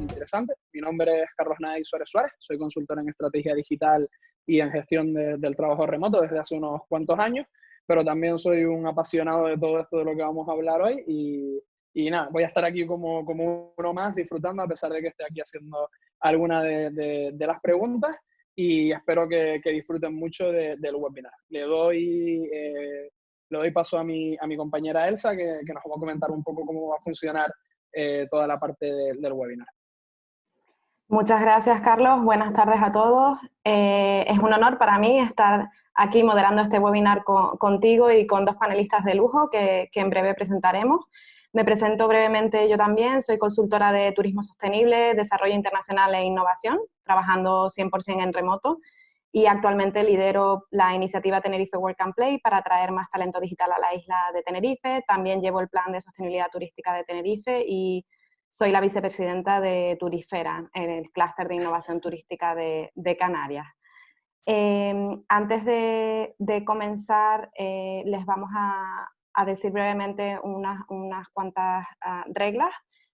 interesante. Mi nombre es Carlos Nay Suárez Suárez, soy consultor en estrategia digital y en gestión del trabajo remoto desde hace unos cuantos años, pero también soy un apasionado de todo esto de lo que vamos a hablar hoy y, y nada, voy a estar aquí como, como uno más disfrutando a pesar de que esté aquí haciendo alguna de, de, las preguntas y espero que, que disfruten mucho del webinar. Le doy, eh, le doy paso a mi, a mi compañera Elsa que, que, nos va a comentar un poco cómo va a funcionar eh, toda la parte del webinar. Muchas gracias, Carlos. Buenas tardes a todos. Eh, es un honor para mí estar aquí moderando este webinar contigo y con dos panelistas de lujo que, que, en breve presentaremos. Me presento brevemente yo también, soy consultora de turismo sostenible, desarrollo internacional e innovación, trabajando 100% en remoto y actualmente lidero la iniciativa Tenerife Work and Play para atraer más talento digital a la isla de Tenerife. También llevo el plan de sostenibilidad turística de Tenerife y soy la vicepresidenta de Turifera, en el clúster de innovación turística de, Canarias. Em, antes de, comenzar, eh, les vamos a, decir brevemente unas, cuantas ah, reglas.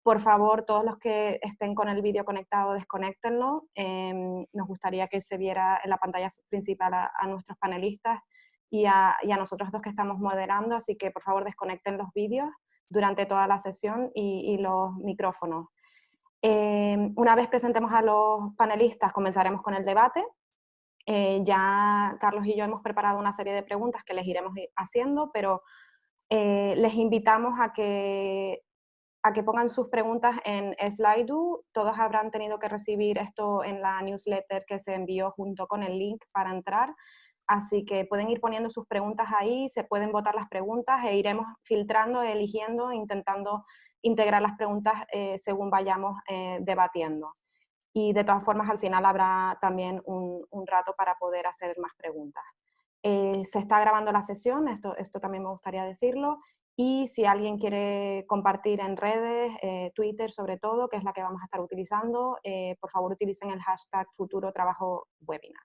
Por favor, todos los que estén con el vídeo conectado, desconectenlo. Em, nos gustaría que se viera en la pantalla principal a, nuestros panelistas y a, y a nosotros dos que estamos moderando, así que por favor desconecten los vídeos durante toda la sesión y, los micrófonos. Eh, una vez presentemos a los panelistas, comenzaremos con el debate. Eh, ya Carlos y yo hemos preparado una serie de preguntas que les iremos haciendo, pero eh, les invitamos a que, a que pongan sus preguntas en Slido. Todos habrán tenido que recibir esto en la newsletter que se envió junto con el link para entrar. Así que pueden ir poniendo sus preguntas ahí, se pueden votar las preguntas e iremos filtrando, eligiendo, intentando integrar las preguntas eh, según vayamos eh, debatiendo. Y de todas formas, al final habrá también un, rato para poder hacer más preguntas. Eh, se está grabando la sesión, esto, también me gustaría decirlo, y si alguien quiere compartir en redes, Twitter sobre todo, que es la que vamos a estar utilizando, por favor utilicen el hashtag futuro trabajo webinar.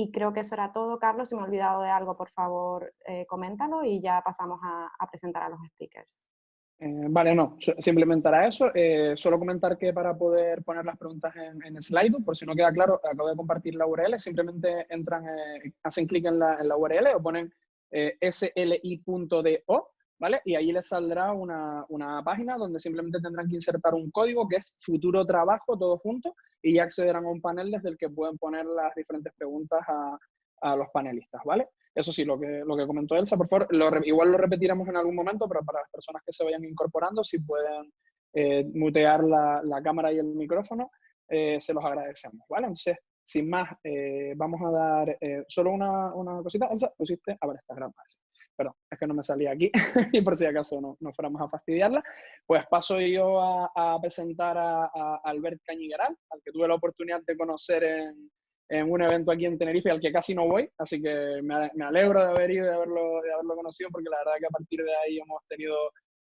Y creo que eso era todo, Carlos. Si me he olvidado de algo, por favor, eh, coméntalo y ya pasamos a, presentar a los speakers. Eh, vale, no, simplemente era eso. Eh, solo comentar que para poder poner las preguntas en, en slide, por si no queda claro, acabo de compartir la URL, simplemente entran, hacen clic en la, en la, URL o ponen sli.do ¿vale? Y ahí les saldrá una, una, página donde simplemente tendrán que insertar un código que es futuro trabajo, todo junto, y ya accederán a un panel desde el que pueden poner las diferentes preguntas a, a los panelistas, ¿vale? Eso sí, lo que, lo que comentó Elsa, por favor, igual lo repetiremos en algún momento, pero para las personas que se vayan incorporando, si pueden eh, mutear la, la, cámara y el micrófono, eh, se los agradecemos, ¿vale? Entonces, sin más, eh, vamos a dar solo una, una, cosita. Elsa, pusiste, a ver, está grabando perdón, es que no me salía aquí, y por si acaso no, no fuéramos a fastidiarla, pues paso yo a, presentar a, Albert Cañigueral, al que tuve la oportunidad de conocer en, en, un evento aquí en Tenerife, al que casi no voy, así que me, me alegro de haber ido y de haberlo, de haberlo conocido, porque la verdad que a partir de ahí hemos tenido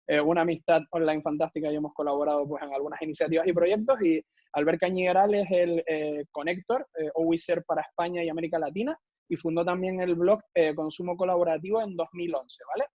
eh, una amistad online fantástica y hemos colaborado pues, en algunas iniciativas y proyectos, y Albert Cañigueral es el eh, conector eh, OWISER para España y América Latina, y fundó también el blog eh, Consumo Colaborativo en 2011, ¿vale?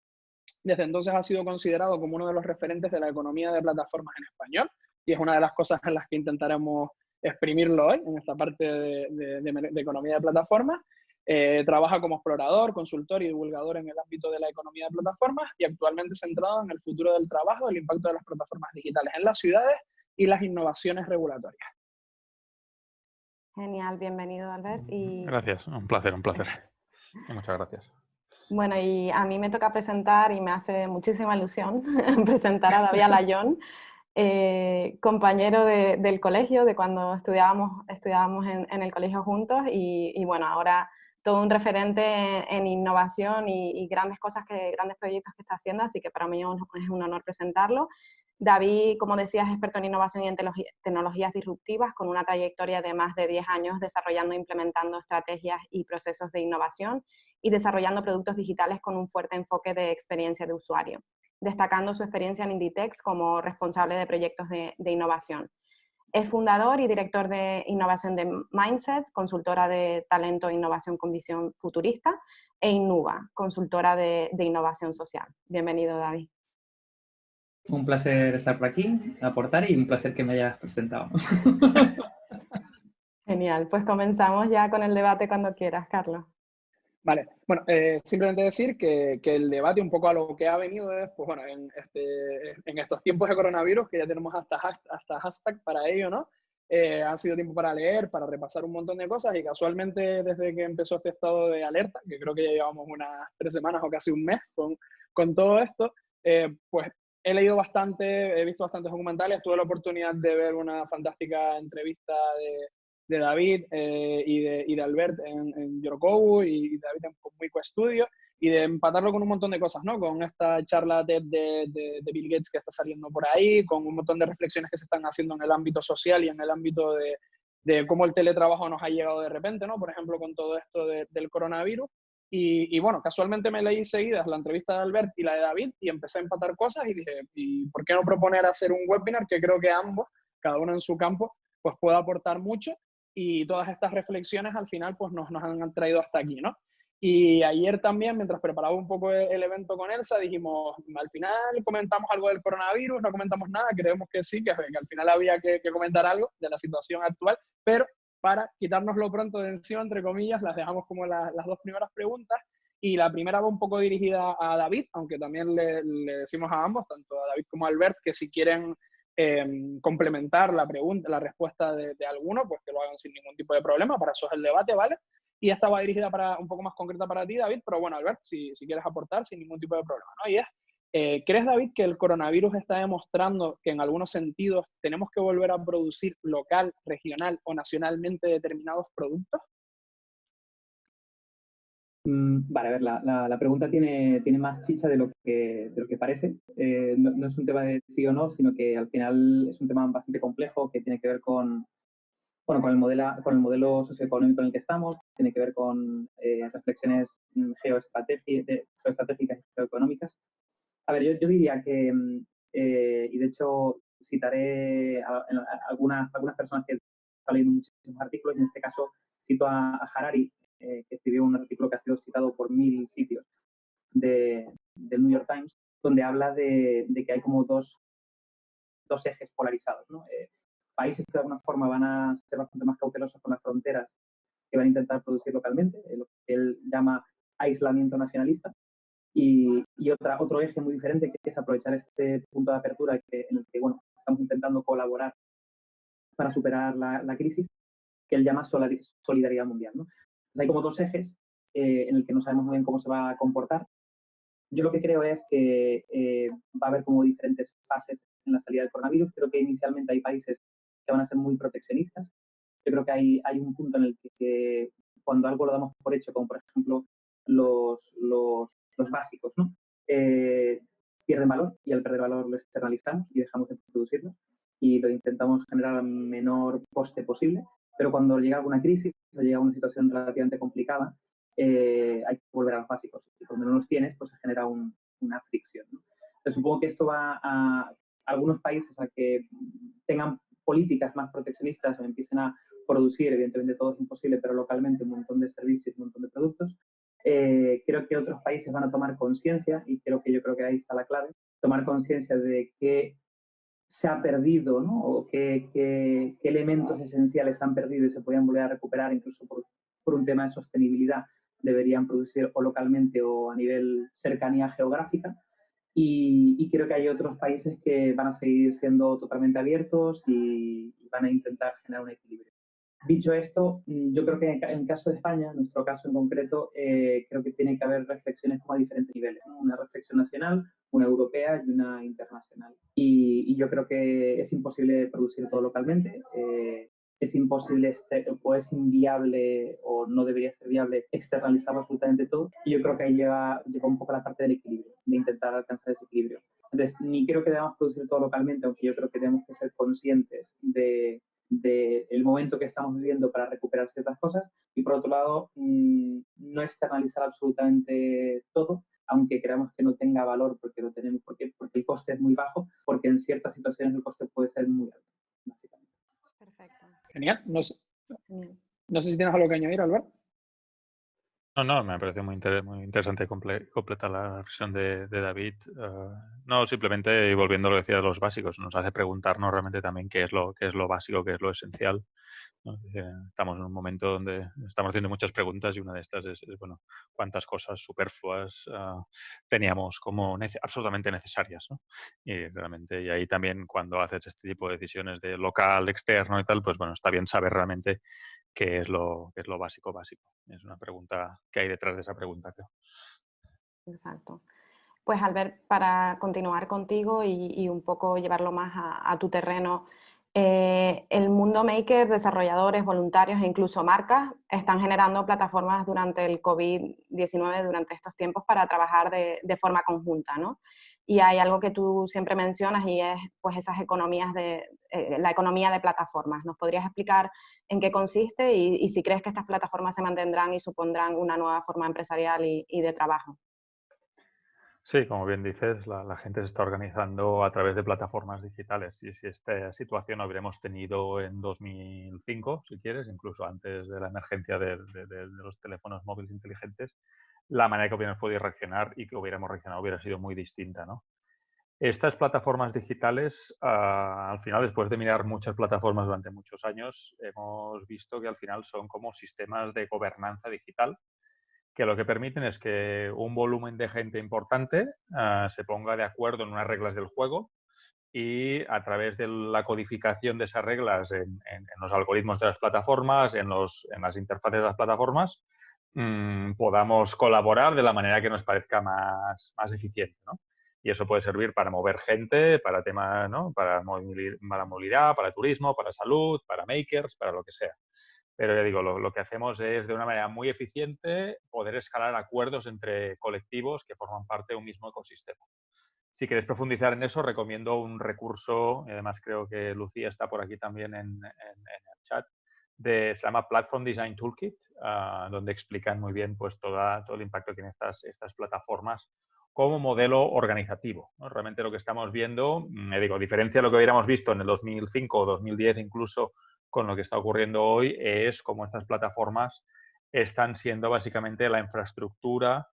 Desde entonces ha sido considerado como uno de los referentes de la economía de plataformas en español y es una de las cosas en las que intentaremos exprimirlo hoy, en esta parte de, economía de plataformas. Eh, trabaja como explorador, consultor y divulgador en el ámbito de la economía de plataformas y actualmente centrado en el futuro del trabajo, el impacto de las plataformas digitales en las ciudades y las innovaciones regulatorias. Genial, bienvenido Albert. Y... Gracias, un placer, un placer. Muchas gracias. Bueno, y a mí me toca presentar y me hace muchísima ilusión presentar a David Alayón, eh, compañero del colegio, de cuando estudiábamos, estudiábamos en, el colegio juntos y, bueno, ahora todo un referente en, innovación y, grandes cosas, que, grandes proyectos que está haciendo, así que para mí es un honor presentarlo. David, como decías, es experto en innovación y en tecnologías disruptivas, con una trayectoria de más de 10 años desarrollando e implementando estrategias y procesos de innovación y desarrollando productos digitales con un fuerte enfoque de experiencia de usuario, destacando su experiencia en Inditex como responsable de proyectos de, innovación. Es fundador y director de innovación de Mindset, consultora de talento e innovación con visión futurista, e Innuba, consultora de, de innovación social. Bienvenido, David. Un placer estar por aquí, aportar y un placer que me hayas presentado. Genial, pues comenzamos ya con el debate cuando quieras, Carlos. Vale, bueno, eh, simplemente decir que, que, el debate un poco a lo que ha venido es, pues bueno, en, este, en estos tiempos de coronavirus, que ya tenemos hasta, hasta hashtag para ello, ¿no? Eh, ha sido tiempo para leer, para repasar un montón de cosas y casualmente desde que empezó este estado de alerta, que creo que ya llevamos unas tres semanas o casi un mes con, con todo esto, eh, pues he leído bastante, he visto bastantes documentales, tuve la oportunidad de ver una fantástica entrevista de, de David eh, y, de, y, de, Albert en, en Yorokobu y David en Muico Studio y de empatarlo con un montón de cosas, ¿no? Con esta charla de, de, Bill Gates que está saliendo por ahí, con un montón de reflexiones que se están haciendo en el ámbito social y en el ámbito de, de cómo el teletrabajo nos ha llegado de repente, ¿no? Por ejemplo, con todo esto del coronavirus. Y, y, bueno, casualmente me leí seguidas la entrevista de Albert y la de David y empecé a empatar cosas y dije, ¿y por qué no proponer hacer un webinar que creo que ambos, cada uno en su campo, pues pueda aportar mucho y todas estas reflexiones al final pues nos, nos han traído hasta aquí, ¿no? Y ayer también, mientras preparaba un poco el evento con Elsa, dijimos, al final comentamos algo del coronavirus, no comentamos nada, creemos que sí, que, al final había que, comentar algo de la situación actual, pero para quitárnoslo pronto de encima, entre comillas, las dejamos como las dos primeras preguntas. Y la primera va un poco dirigida a David, aunque también le, le decimos a ambos, tanto a David como a Albert, que si quieren Em, complementar la pregunta, la respuesta de, alguno, pues que lo hagan sin ningún tipo de problema, para eso es el debate, ¿vale? Y esta va dirigida para un poco más concreta para ti, David, pero bueno, Albert, si, si quieres aportar sin ningún tipo de problema, ¿no? Y es, eh, ¿crees, David, que el coronavirus está demostrando que en algunos sentidos tenemos que volver a producir local, regional o nacionalmente determinados productos? Mm, vale, a ver, la, la, pregunta tiene, tiene más chicha de lo que, de lo que parece. Eh, no, es un tema de sí o no, sino que al final es un tema bastante complejo que tiene que ver con, bueno, con, el, modelo, con el modelo socioeconómico en el que estamos, tiene que ver con eh, reflexiones mm, geoestratégicas y geoeconómicas. A ver, yo, yo diría que, mm, eh, y de hecho citaré a, algunas, algunas personas que están leyendo muchísimos artículos, y en este caso cito a, a Harari, eh, que escribió un artículo que ha sido citado por mil sitios de, del New York Times, donde habla de, que hay como dos, dos ejes polarizados. ¿no? Eh, países que de alguna forma van a ser bastante más cautelosos con las fronteras, que van a intentar producir localmente, eh, lo que él llama aislamiento nacionalista, y, y, otra, otro eje muy diferente que es aprovechar este punto de apertura que, en el que bueno, estamos intentando colaborar para superar la, la crisis, que él llama solidaridad mundial. ¿no? Hay como dos ejes eh, en el que no sabemos muy bien cómo se va a comportar. Yo lo que creo es que eh, va a haber como diferentes fases en la salida del coronavirus. Creo que inicialmente hay países que van a ser muy proteccionistas. Yo creo que hay, hay un punto en el que, cuando algo lo damos por hecho, como por ejemplo los, los, los básicos, ¿no? Eh, pierden valor y al perder valor lo externalizamos y dejamos de producirlo y lo intentamos generar al menor coste posible. Pero cuando llega alguna crisis o llega una situación relativamente complicada, eh, hay que volver a los básicos. Y cuando no los tienes, pues se genera una fricción. supongo que esto va a algunos países a que tengan políticas más proteccionistas o empiecen a producir, evidentemente todo es imposible, pero localmente un montón de servicios, un montón de productos. Eh, creo que otros países van a tomar conciencia y creo que yo creo que ahí está la clave, tomar conciencia de que se ha perdido, ¿no? O qué, qué, elementos esenciales se han perdido y se podían volver a recuperar, incluso por, por, un tema de sostenibilidad, deberían producir o localmente o a nivel cercanía geográfica. Y, y, creo que hay otros países que van a seguir siendo totalmente abiertos y, y van a intentar generar un equilibrio. Dicho esto, mm, yo creo que en el caso de España, en nuestro caso en concreto, eh, creo que tiene que haber reflexiones como a diferentes niveles. Una reflexión nacional, una europea y una internacional. Y, yo creo que es imposible producir todo localmente. Eh, es imposible este, o es inviable o no debería ser viable externalizar absolutamente todo. Y yo creo que ahí llega, llega un poco la parte del equilibrio, de intentar alcanzar ese equilibrio. Entonces, ni creo que debamos producir todo localmente, aunque yo creo que tenemos que ser conscientes de del momento que estamos viviendo para recuperar ciertas cosas y por otro lado mm, no externalizar absolutamente todo aunque creamos que no tenga valor porque lo tenemos porque, porque el coste es muy bajo porque en ciertas situaciones el coste puede ser muy alto básicamente. Genial. No sé, no sé si tienes algo que añadir, Albert. No, no, me parece muy, muy interesante completar la versión de, David. Eh, no, simplemente, volviendo a lo que decía de los básicos, nos hace preguntarnos realmente también qué es lo, qué es lo básico, qué es lo esencial. Estamos en un momento donde estamos haciendo muchas preguntas y una de estas es, bueno, cuántas cosas superfluas ah, teníamos como absolutamente necesarias. ¿no? Y realmente, y ahí también cuando haces este tipo de decisiones de local, externo y tal, pues bueno, está bien saber realmente qué es lo, qué es lo básico, básico. Es una pregunta que hay detrás de esa pregunta, creo. Exacto. Pues Albert, para continuar contigo y, un poco llevarlo más a, tu terreno, eh, el mundo maker, desarrolladores, voluntarios e incluso marcas están generando plataformas durante el COVID-19, durante estos tiempos, para trabajar de, forma conjunta, ¿no? y hay algo que tú siempre mencionas y es pues esas economías de, eh, la economía de plataformas. ¿Nos podrías explicar en qué consiste y, si crees que estas plataformas se mantendrán y supondrán una nueva forma empresarial y, de trabajo? Sí, como bien dices, la, gente se está organizando a través de plataformas digitales y si esta situación hubiéramos tenido en 2005, si quieres, incluso antes de la emergencia de los teléfonos móviles inteligentes, la manera que hubiéramos podido reaccionar y que hubiéramos reaccionado hubiera sido muy distinta. ¿no? Estas plataformas digitales, ah, al final, después de mirar muchas plataformas durante muchos años, hemos visto que al final son como sistemas de gobernanza digital que lo que permiten es que un volumen de gente importante ah, se ponga de acuerdo en unas reglas del juego y a través de la codificación de esas reglas en, los algoritmos de las plataformas, en, los, en las interfaces de las plataformas, Mm, podamos colaborar de la manera que nos parezca más, más eficiente. ¿no? Y eso puede servir para mover gente, para temas, ¿no? para, movilidad, para turismo, para salud, para makers, para lo que sea. Pero ya digo, lo, que hacemos es de una manera muy eficiente poder escalar acuerdos entre colectivos que forman parte de un mismo ecosistema. Si queréis profundizar en eso, recomiendo un recurso, y además creo que Lucía está por aquí también en, en el chat, de, se llama Platform Design Toolkit, ah, donde explican muy bien pues, toda, todo el impacto que tienen estas, estas plataformas como modelo organizativo. Realmente lo que estamos viendo, me digo, a diferencia de lo que hubiéramos visto en el 2005 o 2010 incluso con lo que está ocurriendo hoy, es como estas plataformas están siendo básicamente la infraestructura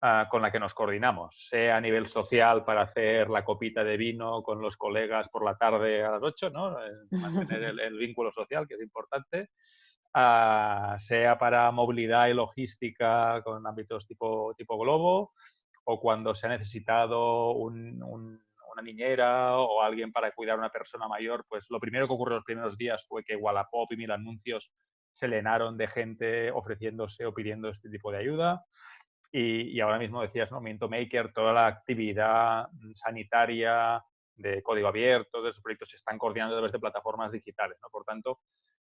Ah, con la que nos coordinamos, sea a nivel social para hacer la copita de vino con los colegas por la tarde a las 8, ¿no? Eh, mantener el, vínculo social, que es importante, ah, sea para movilidad y logística con ámbitos tipo, tipo globo, o cuando se ha necesitado una niñera o alguien para cuidar a una persona mayor, pues lo primero que ocurrió los primeros días fue que Wallapop y Mil Anuncios se llenaron de gente ofreciéndose o pidiendo este tipo de ayuda. Y, ahora mismo decías, ¿no? Minto Maker, toda la actividad sanitaria de código abierto, de esos proyectos se están coordinando a través de plataformas digitales, ¿no? Por tanto,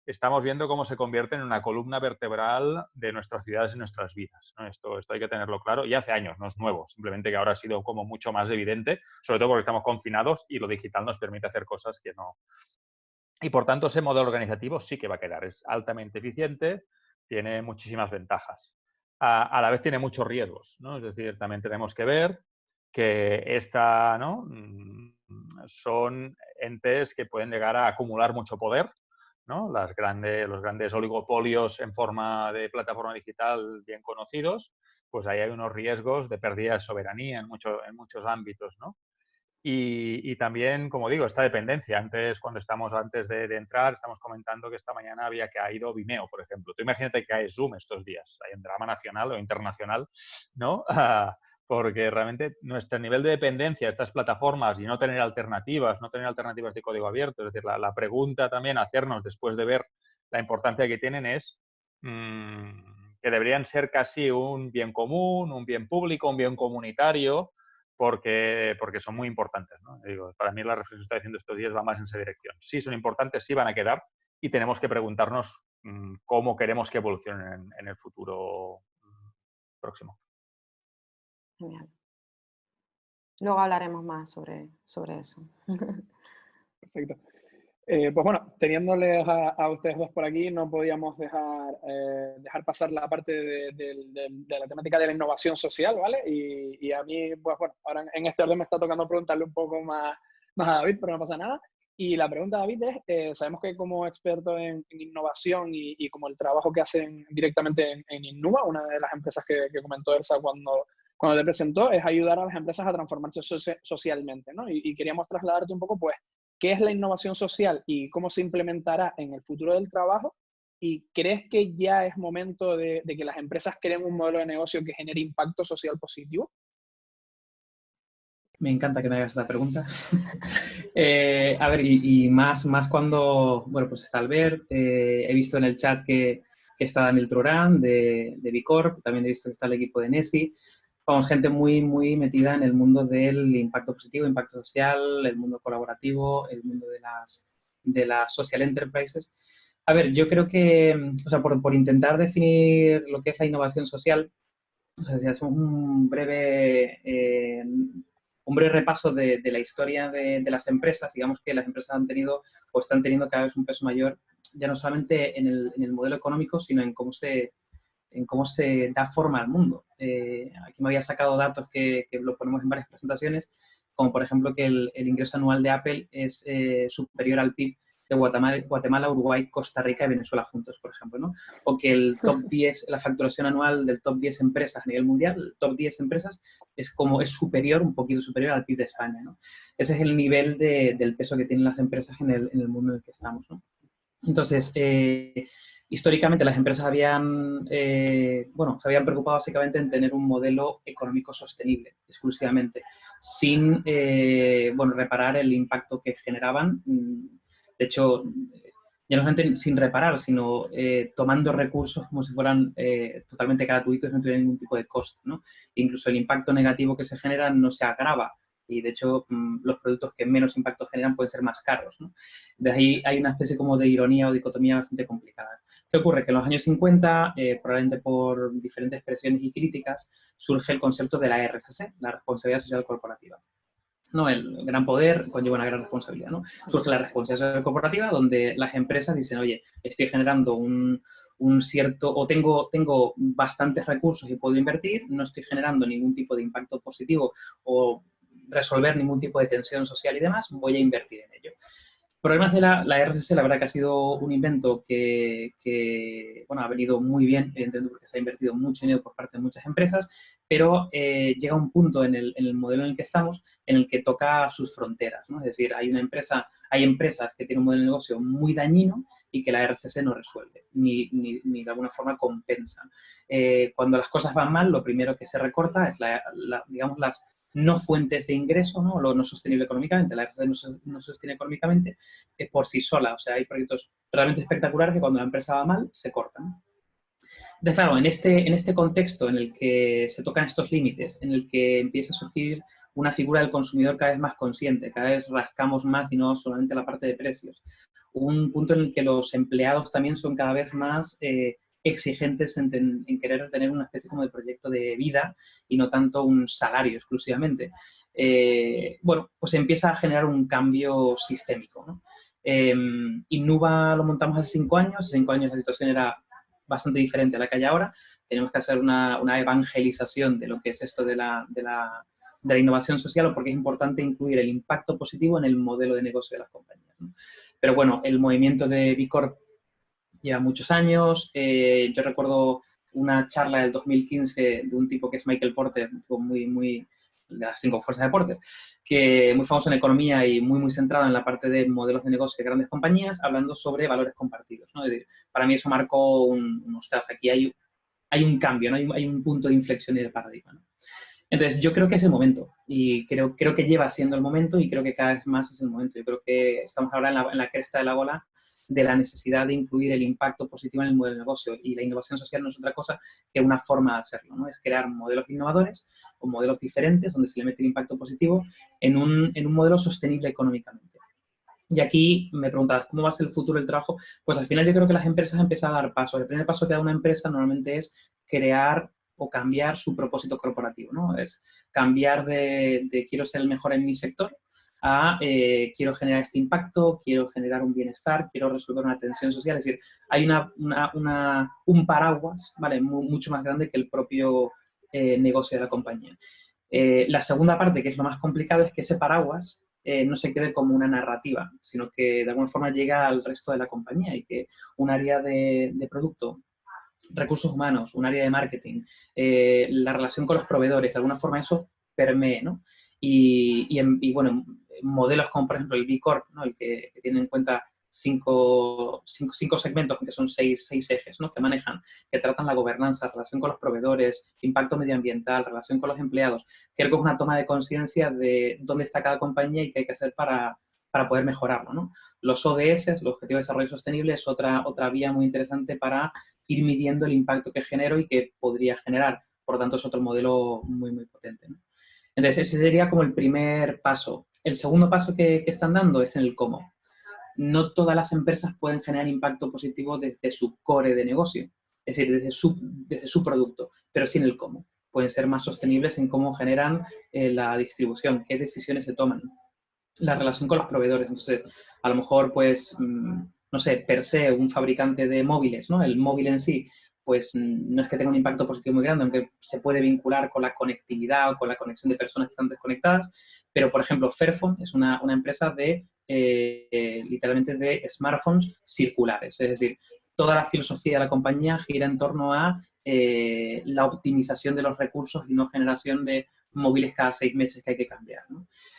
estamos viendo cómo se convierte en una columna vertebral de nuestras ciudades y nuestras vidas. Esto, esto hay que tenerlo claro. Y hace años, no es nuevo, simplemente que ahora ha sido como mucho más evidente, sobre todo porque estamos confinados y lo digital nos permite hacer cosas que no. Y por tanto, ese modelo organizativo sí que va a quedar. Es altamente eficiente, tiene muchísimas ventajas a, la vez tiene muchos riesgos. Es decir, también tenemos que ver que esta, ¿no? Mm, son entes que pueden llegar a acumular mucho poder. ¿No? Las grandes, los grandes oligopolios en forma de plataforma digital bien conocidos, pues ahí hay unos riesgos de pérdida de soberanía en, mucho, en muchos ámbitos. ¿no? Y, también, como digo, esta dependencia. Antes, cuando estamos antes de, entrar, estamos comentando que esta mañana había caído Vimeo, por ejemplo. Tú imagínate que cae Zoom estos días, hay en drama nacional o internacional, ¿no? porque realmente nuestro nivel de dependencia de estas plataformas y no tener alternativas, no tener alternativas de código abierto, es decir, la, pregunta también hacernos después de ver la importancia que tienen es mm, que deberían ser casi un bien común, un bien público, un bien comunitario, porque, porque son muy importantes. ¿no? Digo, para mí la reflexión que está diciendo estos días va más en esa dirección. Sí son importantes, sí van a quedar y tenemos que preguntarnos mm, cómo queremos que evolucionen en, el futuro mm, próximo. Genial. Luego hablaremos más sobre, sobre eso. Perfecto. Eh, pues bueno, teniéndoles a, ustedes dos por aquí, no podíamos dejar, eh, dejar pasar la parte de, la temática de la innovación social, ¿vale? Y, a mí, pues bueno, ahora en este orden me está tocando preguntarle un poco más, más a David, pero no pasa nada. Y la pregunta, David, es, eh, sabemos que como experto en, innovación y, como el trabajo que hacen directamente en, en Innova, una de las empresas que, comentó Elsa cuando, cuando te presentó, es ayudar a las empresas a transformarse socialmente, ¿no? Y, y, queríamos trasladarte un poco, pues, qué es la innovación social y cómo se implementará en el futuro del trabajo. ¿Y crees que ya es momento de, de que las empresas creen un modelo de negocio que genere impacto social positivo? Me encanta que me hagas esta pregunta. Eh, a ver, y, más, más cuando, bueno, pues está Albert, eh, he visto en el chat que, que está Daniel Turán de, de Bicorp, también he visto que está el equipo de Nessi. Vamos, gente muy, muy metida en el mundo del impacto positivo, impacto social, el mundo colaborativo, el mundo de las, de las social enterprises. A ver, yo creo que, o sea, por, por intentar definir lo que es la innovación social, o sea, si hacemos un breve eh, un breve repaso de, la historia de, las empresas, digamos que las empresas han tenido o están teniendo cada vez un peso mayor, ya no solamente en el, modelo económico, sino en cómo se, en cómo se da forma al mundo. Eh, aquí me había sacado datos que, lo ponemos en varias presentaciones, como por ejemplo que el, ingreso anual de Apple es eh, superior al PIB de Guatemala, Uruguay, Costa Rica y Venezuela juntos, por ejemplo, ¿no? O que el top 10, la facturación anual del top 10 empresas a nivel mundial, el top 10 empresas, es como, es superior, un poquito superior al PIB de España, ¿no? Ese es el nivel de, del peso que tienen las empresas en el, en el, mundo en el que estamos, ¿no? Entonces, eh, históricamente las empresas habían, eh, bueno, se habían preocupado básicamente en tener un modelo económico sostenible, exclusivamente, sin, eh, bueno, reparar el impacto que generaban mm, de hecho, ya no solamente sin reparar, sino eh, tomando recursos como si fueran eh, totalmente gratuitos, no tuvieran ningún tipo de coste. ¿no? Incluso el impacto negativo que se genera no se agrava y de hecho mm, los productos que menos impacto generan pueden ser más caros. ¿no? De ahí hay una especie como de ironía o dicotomía bastante complicada. ¿Qué ocurre? Que en los años 50, eh, probablemente por diferentes presiones y críticas, surge el concepto de la RSC, la responsabilidad social corporativa. ¿no? El gran poder conlleva una gran responsabilidad, ¿no? Surge la responsabilidad corporativa donde las empresas dicen, oye, estoy generando un, cierto, o tengo, tengo bastantes recursos y puedo invertir, no estoy generando ningún tipo de impacto positivo o resolver ningún tipo de tensión social y demás, voy a invertir en ello. Problemas de la, la RSS, la verdad que ha sido un invento que, bueno, ha venido muy bien, evidentemente porque se ha invertido mucho dinero por parte de muchas empresas, pero eh, llega un punto en el, en el, modelo en el que estamos en el que toca sus fronteras, ¿no? Es decir, hay una empresa, hay empresas que tienen un modelo de negocio muy dañino y que la RSS no resuelve, ni, ni, ni de alguna forma compensa. Eh, cuando las cosas van mal, lo primero que se recorta es, la, digamos, las no fuentes de ingreso, ¿no? lo no sostenible económicamente, la RSD no no sostiene económicamente es por sí sola. O sea, hay proyectos realmente espectaculares que cuando la empresa va mal, se cortan. Entonces, claro, en este, en este contexto en el que se tocan estos límites, en el que empieza a surgir una figura del consumidor cada vez más consciente, cada vez rascamos más y no solamente la parte de precios. Un punto en el que los empleados también son cada vez más eh, exigentes en, querer tener una especie como de proyecto de vida y no tanto un salario exclusivamente. Eh, bueno, pues empieza a generar un cambio sistémico. ¿no? Eh, Innuba lo montamos hace cinco años, hace cinco años la situación era bastante diferente a la que hay ahora. Tenemos que hacer una, evangelización de lo que es esto de la, de la, de la innovación social porque es importante incluir el impacto positivo en el modelo de negocio de las compañías. Pero bueno, el movimiento de Bicorp lleva muchos años. Eh, yo recuerdo una charla del 2015 de un tipo que es Michael Porter, muy, muy de las cinco fuerzas de Porter, que muy famoso en economía y muy, muy centrado en la parte de modelos de negocio de grandes compañías, hablando sobre valores compartidos. ¿no? para mí eso marcó un, unos aquí hay, hay un cambio, ¿no? hay, hay, un punto de inflexión y de paradigma. ¿no? Entonces, yo creo que es el momento y creo, creo que lleva siendo el momento y creo que cada vez más es el momento. Yo creo que estamos ahora en la, en la cresta de la bola de la necesidad de incluir el impacto positivo en el modelo de negocio. Y la innovación social no es otra cosa que una forma de hacerlo, ¿no? Es crear modelos innovadores o modelos diferentes donde se le mete el impacto positivo en un, en un modelo sostenible económicamente. Y aquí me preguntabas, ¿cómo va a ser el futuro del trabajo? Pues al final yo creo que las empresas han empezado a dar pasos. El primer paso que da una empresa normalmente es crear o cambiar su propósito corporativo, ¿no? Es cambiar de, de quiero ser el mejor en mi sector a eh, quiero generar este impacto, quiero generar un bienestar, quiero resolver una tensión social. Es decir, hay un paraguas ¿vale? mucho más grande que el propio eh, negocio de la compañía. Eh, la segunda parte, que es lo más complicado, es que ese paraguas no se quede como una narrativa, sino que de alguna forma llega al resto de la compañía y que un área de, producto, recursos humanos, un área de marketing, la relación con los proveedores, de alguna forma eso permee, ¿no? Y, bueno, modelos como por ejemplo el B Corp, el que, que tiene en cuenta cinco, cinco, segmentos, que son seis, seis ejes, ¿no? que manejan, que tratan la gobernanza, relación con los proveedores, impacto medioambiental, relación con los empleados. Creo que es una toma de conciencia de dónde está cada compañía y qué hay que hacer para, para poder mejorarlo. Los ODS, los Objetivos de Desarrollo Sostenible, es otra, otra vía muy interesante para ir midiendo el impacto que genero y que podría generar. Por lo tanto, es otro modelo muy, muy potente. Entonces, ese sería como el primer paso. El segundo paso que, están dando es en el cómo no todas las empresas pueden generar impacto positivo desde su core de negocio, es decir, desde su, desde su producto, pero sí en el cómo. Pueden ser más sostenibles en cómo generan eh, la distribución, qué decisiones se toman, la relación con los proveedores. Entonces, a lo mejor, pues, mm, no sé, per se, un fabricante de móviles, ¿no? El móvil en sí, pues no es que tenga un impacto positivo muy grande, aunque se puede vincular con la conectividad o con la conexión de personas que están desconectadas, pero por ejemplo Fairphone es una, una empresa de eh, literalmente de smartphones circulares. Es decir, toda la filosofía de la compañía gira en torno a eh, la optimización de los recursos y no generación de móviles cada seis meses que hay que cambiar.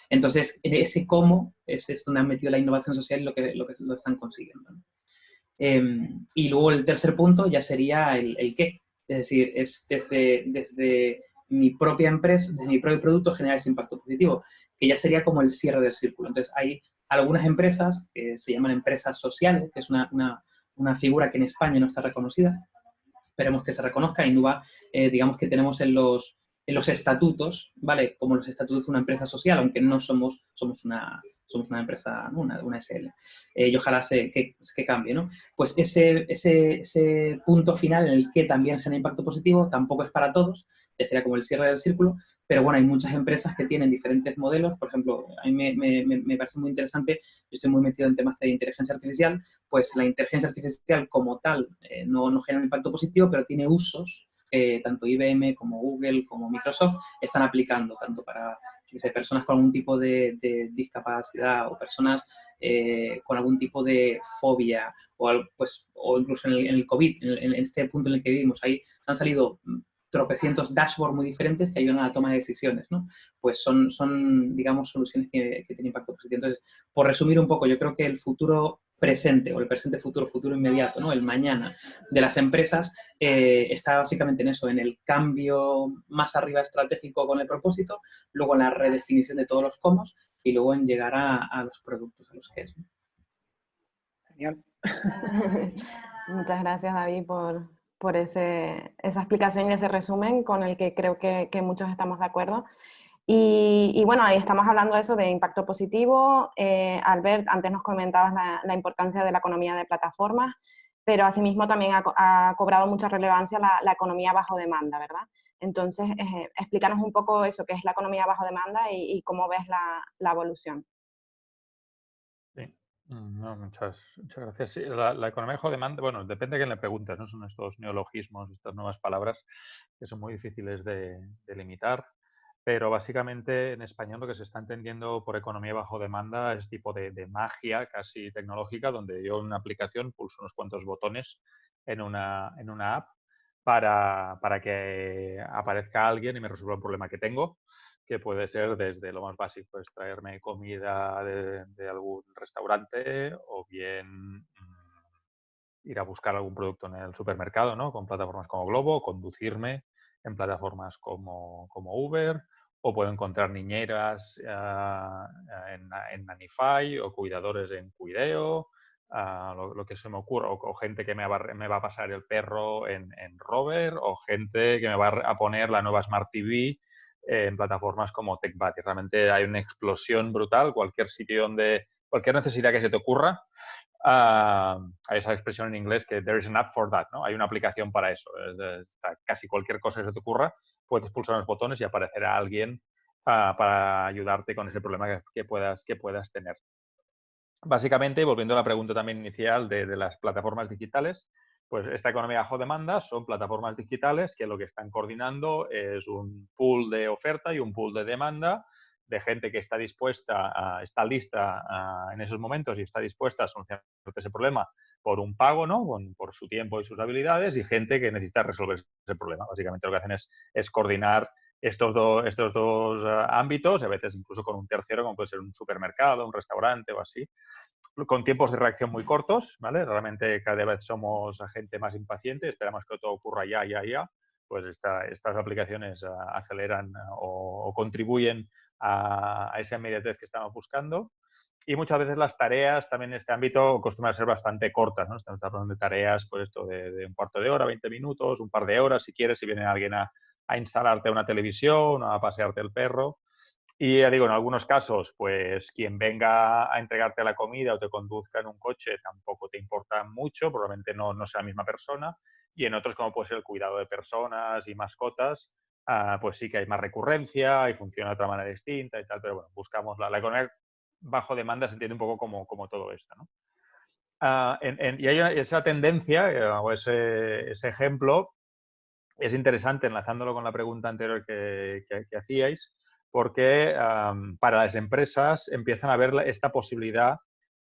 Entonces, en ese cómo es, donde han metido la innovación social y lo que lo, que lo están consiguiendo. Em, y luego el tercer punto ya sería el, el, qué. Es decir, es desde, desde mi propia empresa, desde mi propio producto generar ese impacto positivo, que ya sería como el cierre del círculo. Entonces, hay algunas empresas, que se llaman empresas sociales, que es una, una, figura que en España no está reconocida, esperemos que se reconozca, y eh, digamos que tenemos en los, en los estatutos, ¿vale? Como los estatutos de una empresa social, aunque no somos, somos una, somos una empresa, una, una, SL, eh, y ojalá se, que, que, cambie, ¿no? Pues ese, ese, ese, punto final en el que también genera impacto positivo tampoco es para todos, ya sería como el cierre del círculo, pero bueno, hay muchas empresas que tienen diferentes modelos, por ejemplo, a mí me, me, me parece muy interesante, yo estoy muy metido en temas de inteligencia artificial, pues la inteligencia artificial como tal eh, no, no genera impacto positivo, pero tiene usos tanto IBM como Google como Microsoft están aplicando, tanto para personas con algún tipo de, discapacidad o personas eh, con algún tipo de fobia o, pues, o incluso en el, COVID, en, este punto en el que vivimos, ahí han salido tropecientos dashboards muy diferentes que ayudan a la toma de decisiones, ¿no? Pues son, son digamos, soluciones que, que tienen impacto positivo. Entonces, por resumir un poco, yo creo que el futuro presente o el presente futuro, futuro inmediato, ¿no? el mañana de las empresas, eh, está básicamente en eso, en el cambio más arriba estratégico con el propósito, luego en la redefinición de todos los cómo y luego en llegar a, los productos, a los que es. Genial. Muchas gracias, David, por, por ese, esa explicación y ese resumen con el que creo que, que muchos estamos de acuerdo. Y, bueno, ahí estamos hablando de eso, de impacto positivo. Eh, Albert, antes nos comentabas la, importancia de la economía de plataformas, pero asimismo también ha, cobrado mucha relevancia la, economía bajo demanda, ¿verdad? Entonces, eh, explícanos un poco eso, qué es la economía bajo demanda y, cómo ves la, evolución. Sí, mm, muchas, gracias. la, economía bajo demanda, bueno, depende de quién le preguntes, ¿no? Son estos neologismos, estas nuevas palabras que son muy difíciles de limitar pero básicamente en español lo que se está entendiendo por economía bajo demanda es tipo de, magia casi tecnológica, donde yo en una aplicación pulso unos cuantos botones en una, en una app para, para, que aparezca alguien y me resuelva un problema que tengo, que puede ser desde lo más básico, pues traerme comida de, de algún restaurante o bien mm, ir a buscar algún producto en el supermercado, ¿no? Con plataformas como Globo, conducirme en plataformas como, como Uber, o puedo encontrar niñeras ah, en, en, Nanify o cuidadores en Cuideo, ah, lo, que se me ocurra, o, gente que me va, me va, a pasar el perro en, en, Rover, o gente que me va a poner la nueva Smart TV en plataformas como TechBuddy. Realmente hay una explosión brutal, cualquier sitio donde, cualquier necesidad que se te ocurra, uh, hay esa expresión en inglés que there is an app for that, ¿no? Hay una aplicación para eso. casi cualquier cosa que se te ocurra, puedes pulsar los botones y aparecerá alguien para ayudarte con ese problema que, puedas, que puedas tener. Básicamente, volviendo a la pregunta también inicial de, las plataformas digitales, pues esta economía bajo demanda son plataformas digitales que lo que están coordinando es un pool de oferta y un pool de demanda de gente que está dispuesta, está lista en esos momentos y está dispuesta a solucionar ese problema por un pago, ¿no? por su tiempo y sus habilidades, y gente que necesita resolver ese problema. Básicamente lo que hacen es, es coordinar estos, estos dos eh, ámbitos, a veces incluso con un tercero, como puede ser un supermercado, un restaurante o así, con tiempos de reacción muy cortos, ¿vale? Realmente cada vez somos gente más impaciente, esperamos que todo ocurra ya, ya, ya, pues estas aplicaciones eh, aceleran eh, o, contribuyen a, esa inmediatez que estamos buscando. Y muchas veces las tareas también en este ámbito acostumbran a ser bastante cortas, ¿no? Estamos hablando de tareas, pues esto de, de, un cuarto de hora, 20 minutos, un par de horas, si quieres, si viene alguien a, a instalarte una televisión, a pasearte el perro. Y ya digo, en algunos casos, pues quien venga a entregarte la comida o te conduzca en un coche tampoco te importa mucho, probablemente no, no sea la misma persona. Y en otros, como puede ser el cuidado de personas y mascotas, ah, pues sí que hay más recurrencia y funciona de otra manera distinta y tal, pero bueno, buscamos la, la economía bajo demanda se entiende un poco como, como todo esto, ¿no? Ah, y esa tendencia eh, o ese, ese ejemplo es interesante, enlazándolo con la pregunta anterior que, hacíais, porque para las empresas empiezan a ver esta posibilidad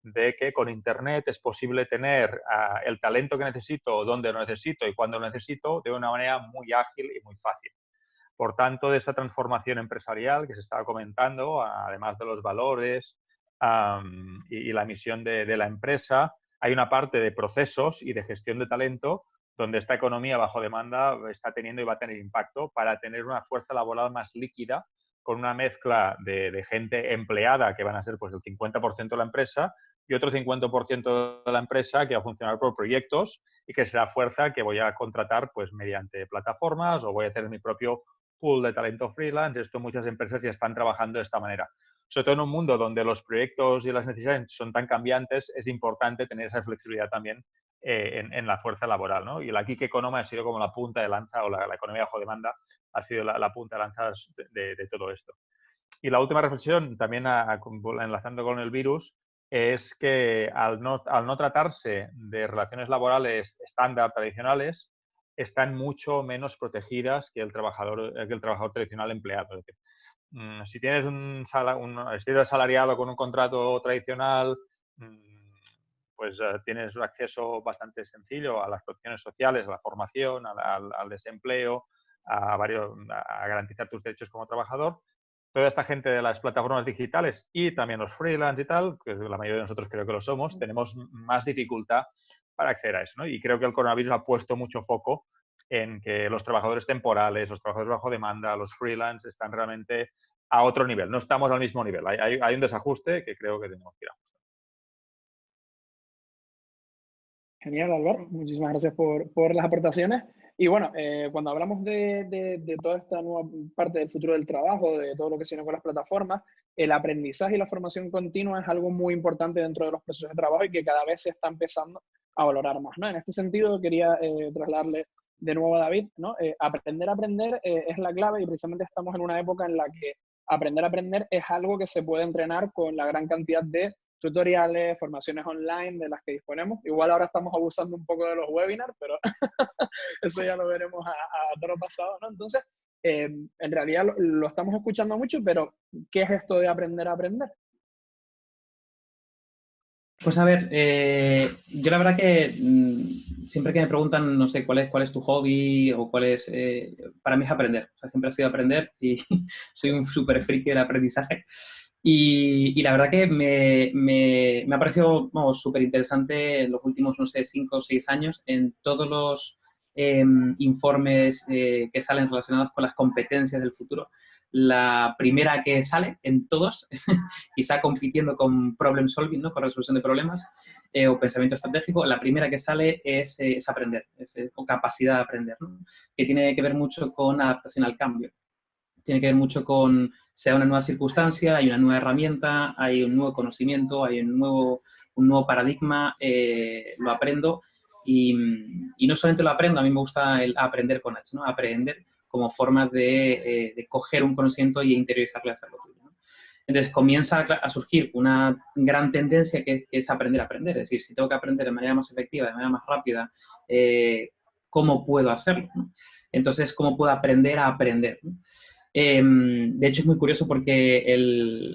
de que con Internet es posible tener ah, el talento que necesito, donde lo necesito y cuando lo necesito, de una manera muy ágil y muy fácil. Por tanto, de esta transformación empresarial que se estaba comentando, además de los valores y, la misión de, de la empresa, hay una parte de procesos y de gestión de talento donde esta economía bajo demanda está teniendo y va a tener impacto para tener una fuerza laboral más líquida con una mezcla de, gente empleada, que van a ser pues el 50% de la empresa, y otro 50% de la empresa que va a funcionar por proyectos y que será fuerza que voy a contratar pues mediante plataformas o voy a tener mi propio pool de talento freelance. Esto muchas empresas ya están trabajando de esta manera. Sobre todo en un mundo donde los proyectos y las necesidades son tan cambiantes, es importante tener esa flexibilidad también eh, en, la fuerza laboral. ¿no? Y la gig economy ha sido como la punta de lanza, o la, economía bajo demanda ha sido la, punta de lanza de, todo esto. Y la última reflexión, también enlazando con el virus, es que al no, al no tratarse de relaciones laborales estándar tradicionales, están mucho menos protegidas que el trabajador, que el trabajador tradicional empleado. Mm, si tienes un, un asalariado con un contrato tradicional, mm, pues eh, tienes un acceso bastante sencillo a las protecciones sociales, a la formación, al, desempleo, a, varios, a garantizar tus derechos como trabajador. Toda esta gente de las plataformas digitales y también los freelance y tal, que la mayoría de nosotros creo que lo somos, tenemos más dificultad para acceder a eso. ¿no? Y creo que el coronavirus ha puesto mucho foco en que los trabajadores temporales, los trabajadores bajo demanda, los freelance están realmente a otro nivel. No estamos al mismo nivel. Hay, hay un desajuste que creo que tenemos que ir a Genial, Álvaro. Muchísimas gracias por, por las aportaciones. Y bueno, eh, cuando hablamos de, de, toda esta nueva parte del futuro del trabajo, de todo lo que se viene con las plataformas, el aprendizaje y la formación continua es algo muy importante dentro de los procesos de trabajo y que cada vez se está empezando a valorar más. ¿no? En este sentido, quería eh, trasladarle de nuevo a David, ¿no? Eh, aprender a aprender es la clave y precisamente estamos en una época en la que aprender a aprender es algo que se puede entrenar con la gran cantidad de tutoriales, formaciones online de las que disponemos. Igual ahora estamos abusando un poco de los webinars, pero eso ya lo veremos a, a toro pasado, ¿no? Entonces, eh, en realidad lo, estamos escuchando mucho, pero ¿qué es esto de aprender a aprender? Pues a ver, eh, yo la verdad que mm, siempre que me preguntan, no sé, cuál es, cuál es tu hobby o cuál es, eh, para mí es aprender. O sea, siempre ha sido aprender y soy un súper friki del aprendizaje. Y, la verdad que me, me, me ha parecido súper interesante en los últimos, no sé, cinco o seis años en todos los em, informes eh, que salen relacionados con las competencias del futuro. La primera que sale en todos, quizá compitiendo con problem solving, ¿no? con resolución de problemas eh, o pensamiento estratégico, la primera que sale es, eh, es aprender, es, o capacidad de aprender, ¿no? que tiene que ver mucho con adaptación al cambio tiene que ver mucho con, sea una nueva circunstancia, hay una nueva herramienta, hay un nuevo conocimiento, hay un nuevo, un nuevo paradigma, eh, lo aprendo y, no solamente lo aprendo, a mí me gusta el aprender con H, ¿no? Aprender como forma de, eh, de coger un conocimiento y interiorizarlo y hacerlo tuyo. Entonces comienza a, surgir una gran tendencia que, es aprender a aprender, es decir, si tengo que aprender de manera más efectiva, de manera más rápida, eh, ¿cómo puedo hacerlo? Entonces, ¿cómo puedo aprender a aprender? Em, de hecho, es muy curioso porque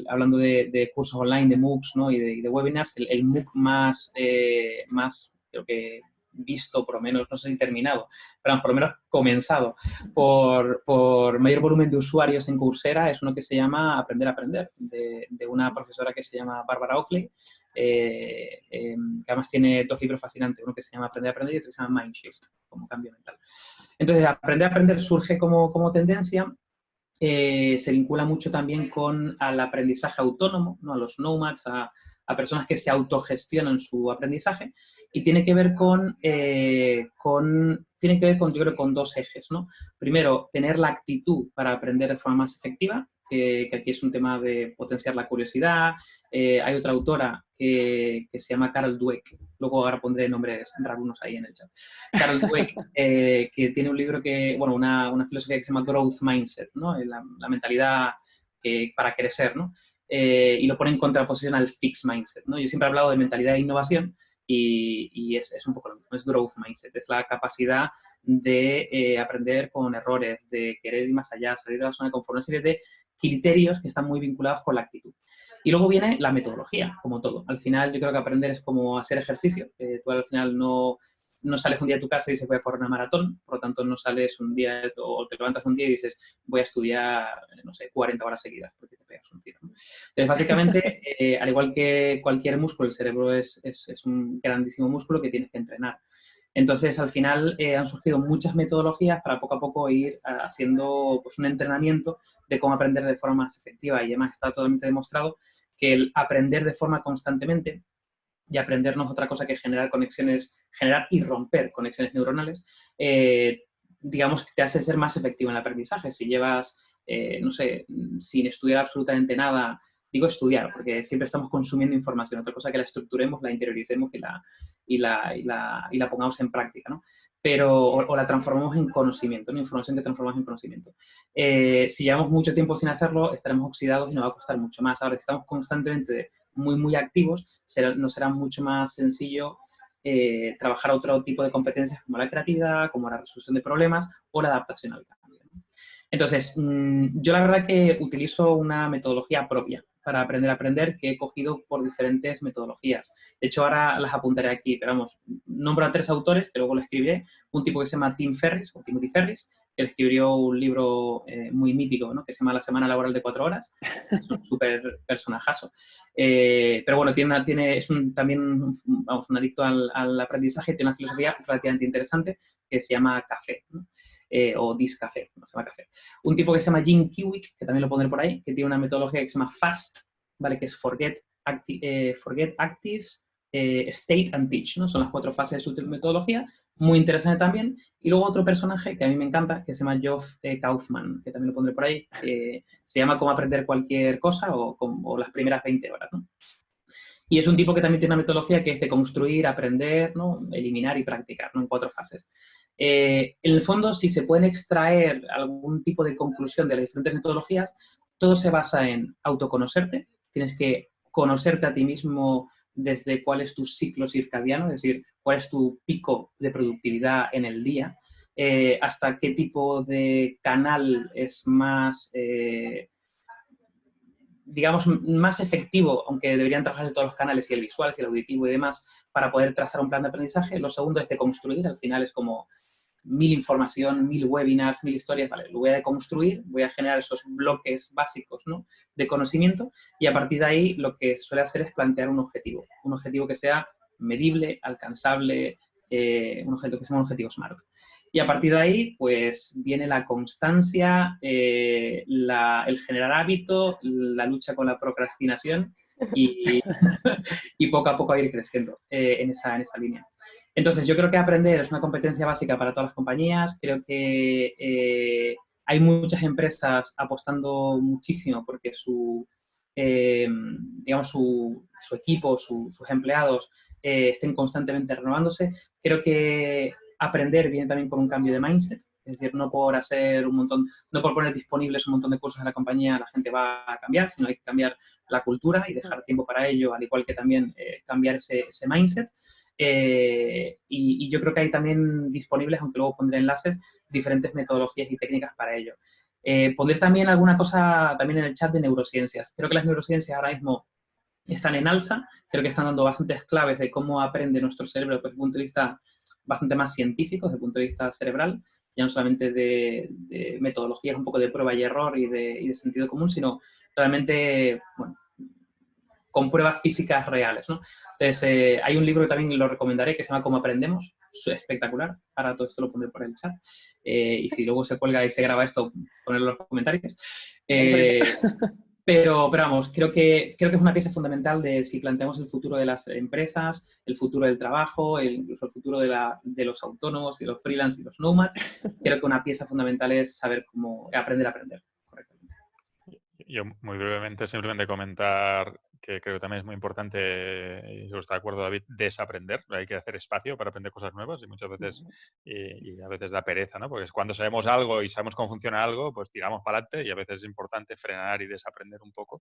hablando de, cursos online, de MOOCs ¿no? y, de, webinars, el, el MOOC más, eh, más, creo que visto, por lo menos, no sé si terminado, pero por lo menos comenzado por, por mayor volumen de usuarios en Coursera es uno que se llama Aprender a Aprender, de, de una profesora que se llama Barbara Oakley, eh, em, que además tiene dos libros fascinantes, uno que se llama Aprender a Aprender y otro que se llama Mindshift, como cambio mental. Entonces, Aprender a Aprender surge como, como tendencia eh, se vincula mucho también con al aprendizaje autónomo, ¿no? a los nomads, a, personas que se autogestionan su aprendizaje y tiene que ver con, eh, con, tiene que ver con, yo creo, con dos ejes, ¿no? Primero, tener la actitud para aprender de forma más efectiva, que, aquí es un tema de potenciar la curiosidad. Eh, hay otra autora que, que, se llama Carol Dweck, luego ahora pondré nombres algunos ahí en el chat. Carol Dweck, eh, que tiene un libro que, bueno, una, una, filosofía que se llama Growth Mindset, ¿no? La, la mentalidad que, para crecer, ¿no? Eh, y lo pone en contraposición al fixed mindset. ¿no? Yo siempre he hablado de mentalidad de innovación y, y es, es, un poco lo mismo, es growth mindset, es la capacidad de eh, aprender con errores, de querer ir más allá, salir de la zona de confort, una serie de criterios que están muy vinculados con la actitud. Y luego viene la metodología, como todo. Al final yo creo que aprender es como hacer ejercicio. Eh, tú al final no, no sales un día de tu casa y dices voy a correr una maratón, por lo tanto no sales un día o te levantas un día y dices voy a estudiar, no sé, 40 horas seguidas porque te pegas un tiro. Entonces, básicamente, eh, al igual que cualquier músculo, el cerebro es, es, es, un grandísimo músculo que tienes que entrenar. Entonces, al final eh, han surgido muchas metodologías para poco a poco ir haciendo pues, un entrenamiento de cómo aprender de forma más efectiva y además está totalmente demostrado que el aprender de forma constantemente y aprendernos otra cosa que generar conexiones, generar y romper conexiones neuronales, eh, digamos que te hace ser más efectivo en el aprendizaje. Si llevas, eh, no sé, sin estudiar absolutamente nada, digo estudiar, porque siempre estamos consumiendo información, otra cosa que la estructuremos, la interioricemos y la, y la, y la, y la pongamos en práctica, ¿no? Pero, o, la transformamos en conocimiento, ¿no? información que transformamos en conocimiento. Eh, si llevamos mucho tiempo sin hacerlo, estaremos oxidados y nos va a costar mucho más. Ahora que estamos constantemente muy, muy activos, será, nos será mucho más sencillo eh, trabajar otro tipo de competencias como la creatividad, como la resolución de problemas o la adaptación al cambio. Entonces, mm, yo la verdad que utilizo una metodología propia para aprender a aprender que he cogido por diferentes metodologías. De hecho, ahora las apuntaré aquí, pero vamos, nombro a tres autores, que luego lo escribiré. Un tipo que se llama Tim Ferris, o Timothy Ferris, que escribió un libro eh, muy mítico, ¿no? que se llama La Semana Laboral de Cuatro Horas. Es un súper personajazo. Eh, pero bueno, tiene, tiene, es un, también vamos, un adicto al, al, aprendizaje, tiene una filosofía relativamente interesante que se llama Café. ¿no? Eh, o Discafé, no se llama café. Un tipo que se llama Jim Kiwick, que también lo pondré por ahí, que tiene una metodología que se llama FAST, ¿vale? que es Forget, Acti eh, forget Actives, eh, State and Teach, ¿no? son las cuatro fases de su metodología, muy interesante también. Y luego otro personaje que a mí me encanta, que se llama Geoff eh, Kaufman, que también lo pondré por ahí, que se llama Cómo aprender cualquier cosa o, o las primeras 20 horas. ¿no? Y es un tipo que también tiene una metodología que es de construir, aprender, ¿no? eliminar y practicar, ¿no? en cuatro fases. Eh, en el fondo, si se pueden extraer algún tipo de conclusión de las diferentes metodologías, todo se basa en autoconocerte, tienes que conocerte a ti mismo desde cuál es tu ciclo circadiano, es decir, cuál es tu pico de productividad en el día, eh, hasta qué tipo de canal es más... Eh, digamos, más efectivo, aunque deberían trabajar todos los canales, y el visual, y el auditivo y demás, para poder trazar un plan de aprendizaje. Lo segundo es de construir, al final es como mil información, mil webinars, mil historias, vale, lo voy a construir, voy a generar esos bloques básicos ¿no? de conocimiento y a partir de ahí lo que suele hacer es plantear un objetivo, un objetivo que sea medible, alcanzable, eh, un objetivo que sea un objetivo SMART. Y a partir de ahí, pues viene la constancia, eh, el generar hábito, la lucha con la procrastinación y, y poco a poco ir creciendo eh, en, esa, en esa línea. Entonces, yo creo que aprender es una competencia básica para todas las compañías. Creo que eh, hay muchas empresas apostando muchísimo porque su, digamos, su, su equipo, sus empleados estén constantemente renovándose. Creo que aprender viene también con un cambio de mindset, es decir, no por hacer un montón, no por poner disponibles un montón de cursos en la compañía la gente va a cambiar, sino hay que cambiar la cultura y dejar tiempo para ello, al igual que también eh, cambiar ese, ese mindset. Eh, y, y, yo creo que hay también disponibles, aunque luego pondré enlaces, diferentes metodologías y técnicas para ello. Eh, poner también alguna cosa también en el chat de neurociencias. Creo que las neurociencias ahora mismo están en alza, creo que están dando bastantes claves de cómo aprende nuestro cerebro desde el punto de vista bastante más científico, desde el punto de vista cerebral, ya no solamente de, metodologías un poco de prueba y error y de sentido común, sino realmente, bueno, con pruebas físicas reales. ¿no? Entonces, eh, hay un libro que también lo recomendaré que se llama Cómo aprendemos, espectacular, ahora todo esto lo pondré por el chat, eh, y si luego se cuelga y se graba esto, ponerlo en los comentarios. Eh, pero, pero vamos, creo que, creo que es una pieza fundamental de si planteamos el futuro de las empresas, el futuro del trabajo, incluso el futuro de, la, de los autónomos y los freelance y los nomads, creo que una pieza fundamental es saber cómo aprender a aprender. Yo muy brevemente simplemente comentar que creo que también es muy importante, y yo estoy de acuerdo David, desaprender. Hay que hacer espacio para aprender cosas nuevas y muchas veces, y, a veces da pereza, ¿no? Porque cuando sabemos algo y sabemos cómo funciona algo, pues tiramos para adelante y a veces es importante frenar y desaprender un poco.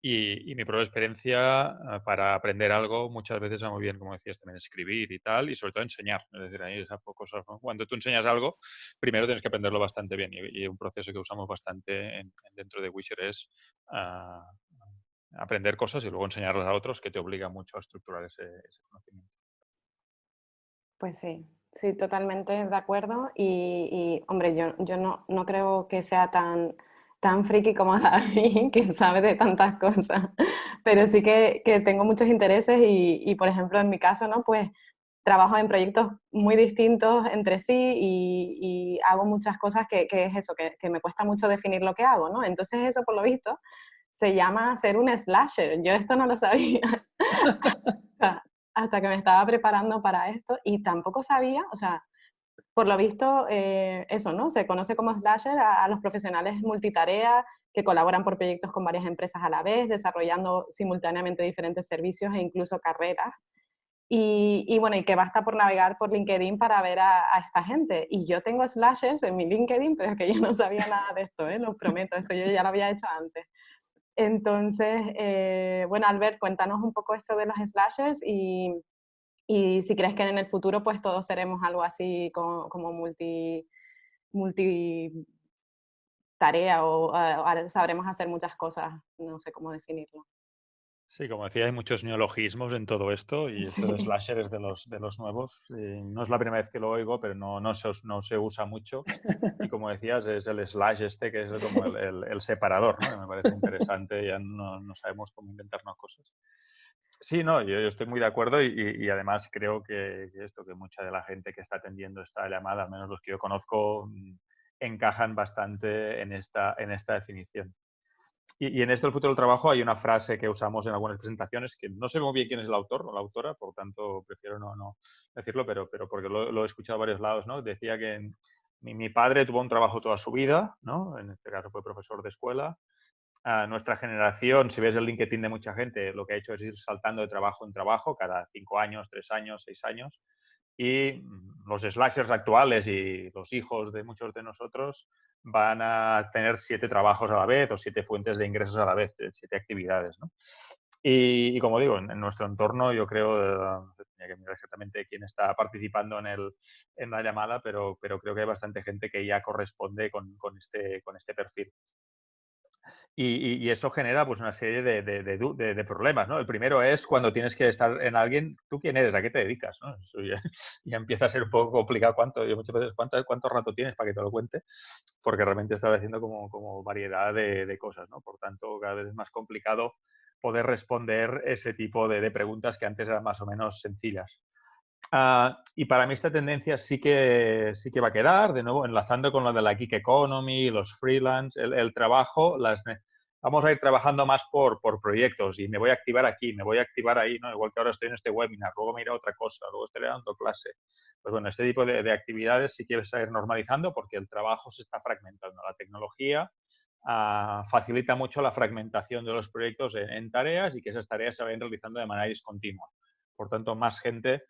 Y, mi propia experiencia ah, para aprender algo muchas veces va muy bien, como decías, también escribir y tal, y sobre todo enseñar. Es decir, ahí esas cosas, cuando tú enseñas algo, primero tienes que aprenderlo bastante bien. Y, un proceso que usamos bastante dentro de Wisher es uh, aprender cosas y luego enseñarlas a otros que te obliga mucho a estructurar ese, conocimiento. Pues sí, sí, totalmente de acuerdo. Y, hombre, yo, yo no, no, creo que sea tan, tan friki como David, que sabe de tantas cosas, pero sí que, que tengo muchos intereses y, y, por ejemplo, en mi caso, ¿no? Pues trabajo en proyectos muy distintos entre sí y, y hago muchas cosas que, que es eso, que, que, me cuesta mucho definir lo que hago, ¿no? Entonces eso, por lo visto, se llama ser un slasher. Yo esto no lo sabía hasta que me estaba preparando para esto y tampoco sabía, o sea, por lo visto, eh, eso, ¿no? Se conoce como slasher a, los profesionales multitarea que colaboran por proyectos con varias empresas a la vez, desarrollando simultáneamente diferentes servicios e incluso carreras. Y, bueno, y que basta por navegar por LinkedIn para ver a, esta gente. Y yo tengo slashers en mi LinkedIn, pero es que yo no sabía nada de esto, ¿eh? lo prometo, esto yo ya lo había hecho antes. Entonces, eh, bueno, Albert, cuéntanos un poco esto de los slashers y, y, si crees que en el futuro pues todos seremos algo así como, como multi, multi tarea o sabremos hacer muchas cosas, no sé cómo definirlo. Sí, como decía, hay muchos neologismos en todo esto y esto de slasher es de los, de los nuevos. no es la primera vez que lo oigo, pero no, no, se, no se usa mucho. Y como decías, es el slash este que es como el, el, separador, ¿no? me parece interesante, ya no, no, sabemos cómo inventarnos cosas. Sí, no, yo, estoy muy de acuerdo y, y, además creo que, esto, que mucha de la gente que está atendiendo esta llamada, al menos los que yo conozco, mm, encajan bastante en esta, en esta definición. Y, en esto del futuro del trabajo hay una frase que usamos en algunas presentaciones que no sé muy bien quién es el autor o la autora, por tanto prefiero no, decirlo, pero, pero porque lo, he escuchado a varios lados, ¿no? Decía que mi, padre tuvo un trabajo toda su vida, ¿no? En este caso fue profesor de escuela. A nuestra generación, si ves el LinkedIn de mucha gente, lo que ha hecho es ir saltando de trabajo en trabajo cada cinco años, tres años, seis años. Y los slashers actuales y los hijos de muchos de nosotros van a tener siete trabajos a la vez o siete fuentes de ingresos a la vez, siete actividades. ¿no? Y, como digo, en, nuestro entorno yo creo, eh, tenía que mirar exactamente quién está participando en, el, en la llamada, pero, pero creo que hay bastante gente que ya corresponde con, con este, con este perfil. Y, eso genera pues una serie de, de, problemas, ¿no? El primero es cuando tienes que estar en alguien, ¿tú quién eres? ¿A qué te dedicas? ¿no? ya, empieza a ser un poco complicado cuánto, yo muchas veces, ¿cuánto, cuánto rato tienes para que te lo cuente, porque realmente estás haciendo como, como variedad de, cosas, ¿no? Por tanto, cada vez es más complicado poder responder ese tipo de, preguntas que antes eran más o menos sencillas. Ah, y para mí esta tendencia sí que, sí que va a quedar, de nuevo, enlazando con lo de la gig economy, los freelance, el, trabajo, las, vamos a ir trabajando más por, por proyectos y me voy a activar aquí, me voy a activar ahí, ¿no? igual que ahora estoy en este webinar, luego me iré a otra cosa, luego estaré dando clase. Pues bueno, este tipo de, actividades sí que va a ir normalizando porque el trabajo se está fragmentando. La tecnología ah, facilita mucho la fragmentación de los proyectos en, en, tareas y que esas tareas se vayan realizando de manera discontinua. Por tanto, más gente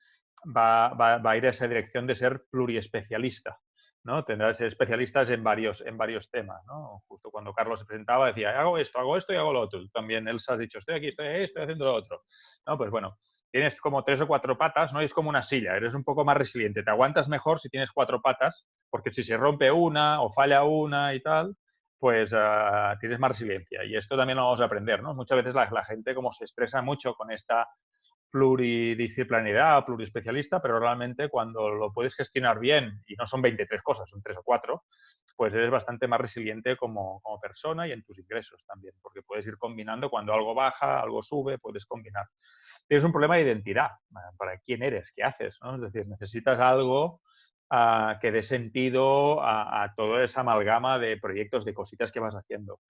va, a ir a esa dirección de ser pluriespecialista. ¿no? Tendrás especialistas en varios, en varios temas. ¿no? Justo cuando Carlos se presentaba decía, hago esto, hago esto y hago lo otro. también, él se has dicho, estoy aquí, estoy ahí, estoy haciendo lo otro. ¿no? Pues bueno, tienes como tres o cuatro patas, ¿no? es como una silla, eres un poco más resiliente. Te aguantas mejor si tienes cuatro patas, porque si se rompe una o falla una y tal, pues ah, tienes más resiliencia. Y esto también lo vamos a aprender, ¿no? Muchas veces la, la gente como se estresa mucho con esta pluridisciplinaridad, pluriespecialista, pero realmente cuando lo puedes gestionar bien, y no son 23 cosas, son 3 o 4, pues eres bastante más resiliente como, como, persona y en tus ingresos también, porque puedes ir combinando cuando algo baja, algo sube, puedes combinar. Tienes un problema de identidad, para quién eres, qué haces, ¿no? Es decir, necesitas algo uh, que dé sentido a, a toda esa amalgama de proyectos, de cositas que vas haciendo.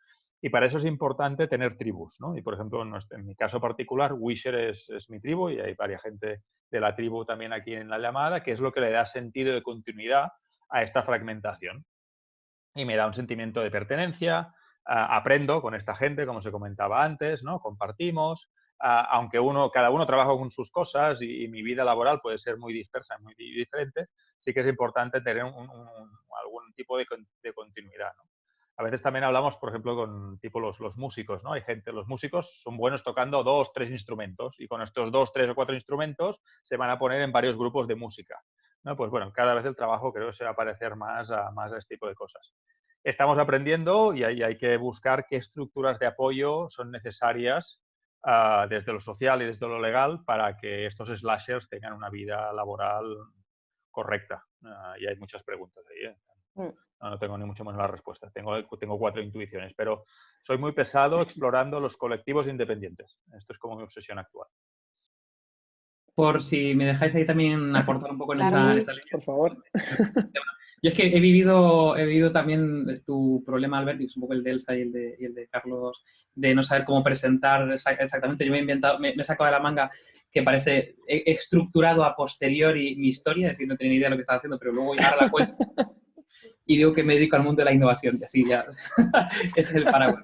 Y para eso es importante tener tribus, ¿no? Y por ejemplo, en, mi caso particular, Wisher es, es, mi tribu y hay varias gente de la tribu también aquí en la llamada, que es lo que le da sentido de continuidad a esta fragmentación. Y me da un sentimiento de pertenencia, aprendo con esta gente, como se comentaba antes, ¿no? Compartimos, aunque uno, cada uno trabaja con sus cosas y, mi vida laboral puede ser muy dispersa, muy diferente, sí que es importante tener un, algún tipo de, de continuidad, ¿no? A veces también hablamos, por ejemplo, con tipo los, los, músicos, ¿no? Hay gente, los músicos son buenos tocando dos, tres instrumentos y con estos dos, tres o cuatro instrumentos se van a poner en varios grupos de música. ¿no? Pues bueno, cada vez el trabajo creo que se va a parecer más a, más a este tipo de cosas. Estamos aprendiendo y hay, hay que buscar qué estructuras de apoyo son necesarias uh, desde lo social y desde lo legal para que estos slashers tengan una vida laboral correcta. Uh, y hay muchas preguntas ahí. ¿eh? Mm. No, tengo ni mucho menos la respuesta. Tengo, tengo cuatro intuiciones, pero soy muy pesado explorando los colectivos independientes. Esto es como mi obsesión actual. Por si me dejáis ahí también aportar un poco en, esa, esa, línea. Por favor. Yo es que he vivido, he vivido también tu problema, Albert, y es un poco el de Elsa y el de, y el de Carlos, de no saber cómo presentar exactamente. Yo me he inventado, me, he sacado de la manga que parece, he estructurado a posteriori mi historia, es decir, no tenía ni idea de lo que estaba haciendo, pero luego ya la cuenta y digo que me dedico al mundo de la innovación, y así ya, ese es el paraguas.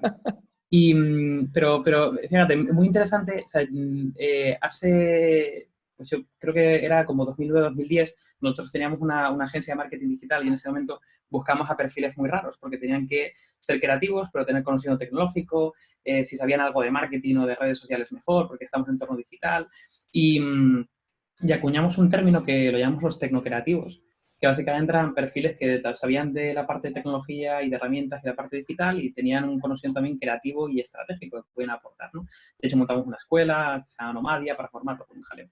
Y, mm, pero, pero, fíjate, muy interesante, o sea, mm, eh, hace, pues yo creo que era como 2009-2010, nosotros teníamos una, una, agencia de marketing digital y en ese momento buscamos a perfiles muy raros, porque tenían que ser creativos, pero tener conocimiento tecnológico, eh, si sabían algo de marketing o de redes sociales mejor, porque estamos en entorno digital, y, mm, y acuñamos un término que lo llamamos los tecnocreativos, que básicamente eran perfiles que sabían de la parte de tecnología y de herramientas y la parte digital y tenían un conocimiento también creativo y estratégico que pueden aportar. ¿no? De hecho, montamos una escuela se llama Nomadia para formarlo con un jaleo.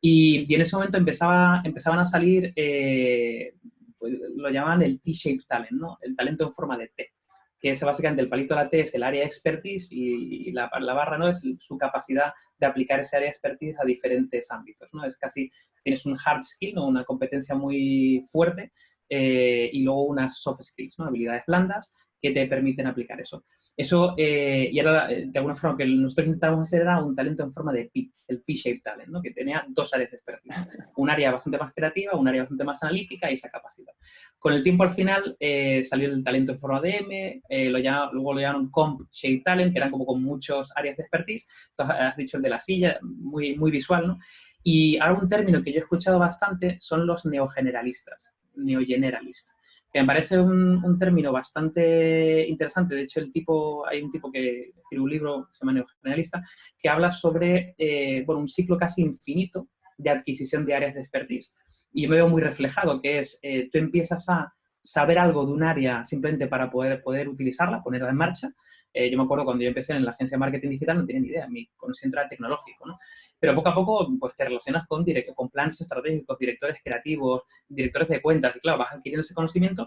Y, y, en ese momento empezaba, empezaban a salir, eh, pues, lo llamaban el T-shaped talent, ¿no? el talento en forma de T que es básicamente el palito de la T es el área expertise y, la, la, barra no es su capacidad de aplicar ese área expertise a diferentes ámbitos. ¿no? Es casi, tienes un hard skill, ¿no? una competencia muy fuerte eh, y luego unas soft skills, ¿no? habilidades blandas que te permiten aplicar eso. Eso, eh, y era, eh, de alguna forma, que nosotros intentábamos hacer era un talento en forma de P, el P-shaped talent, ¿no? que tenía dos áreas de expertise. Un área bastante más creativa, un área bastante más analítica y esa capacidad. Con el tiempo, al final, eh, salió el talento en forma de M, lo luego lo llamaron Comp-shaped talent, que eran como con muchas áreas de expertise. Entonces, has dicho el de la silla, muy, muy visual, ¿no? Y ahora un término que yo he escuchado bastante son los neogeneralistas, neogeneralistas que me parece un, término bastante interesante. De hecho, el tipo, hay un tipo que escribe un libro, se llama Neogeneralista, que habla sobre eh, bueno, un ciclo casi infinito de adquisición de áreas de expertise. Y me veo muy reflejado, que es, eh, tú empiezas a saber algo de un área simplemente para poder, poder utilizarla, ponerla en marcha. Eh, yo me acuerdo cuando yo empecé en la agencia de marketing digital no tenía ni idea, mi conocimiento era tecnológico, ¿no? Pero poco a poco pues te relacionas con, con planes estratégicos, directores creativos, directores de cuentas y claro, vas adquiriendo ese conocimiento,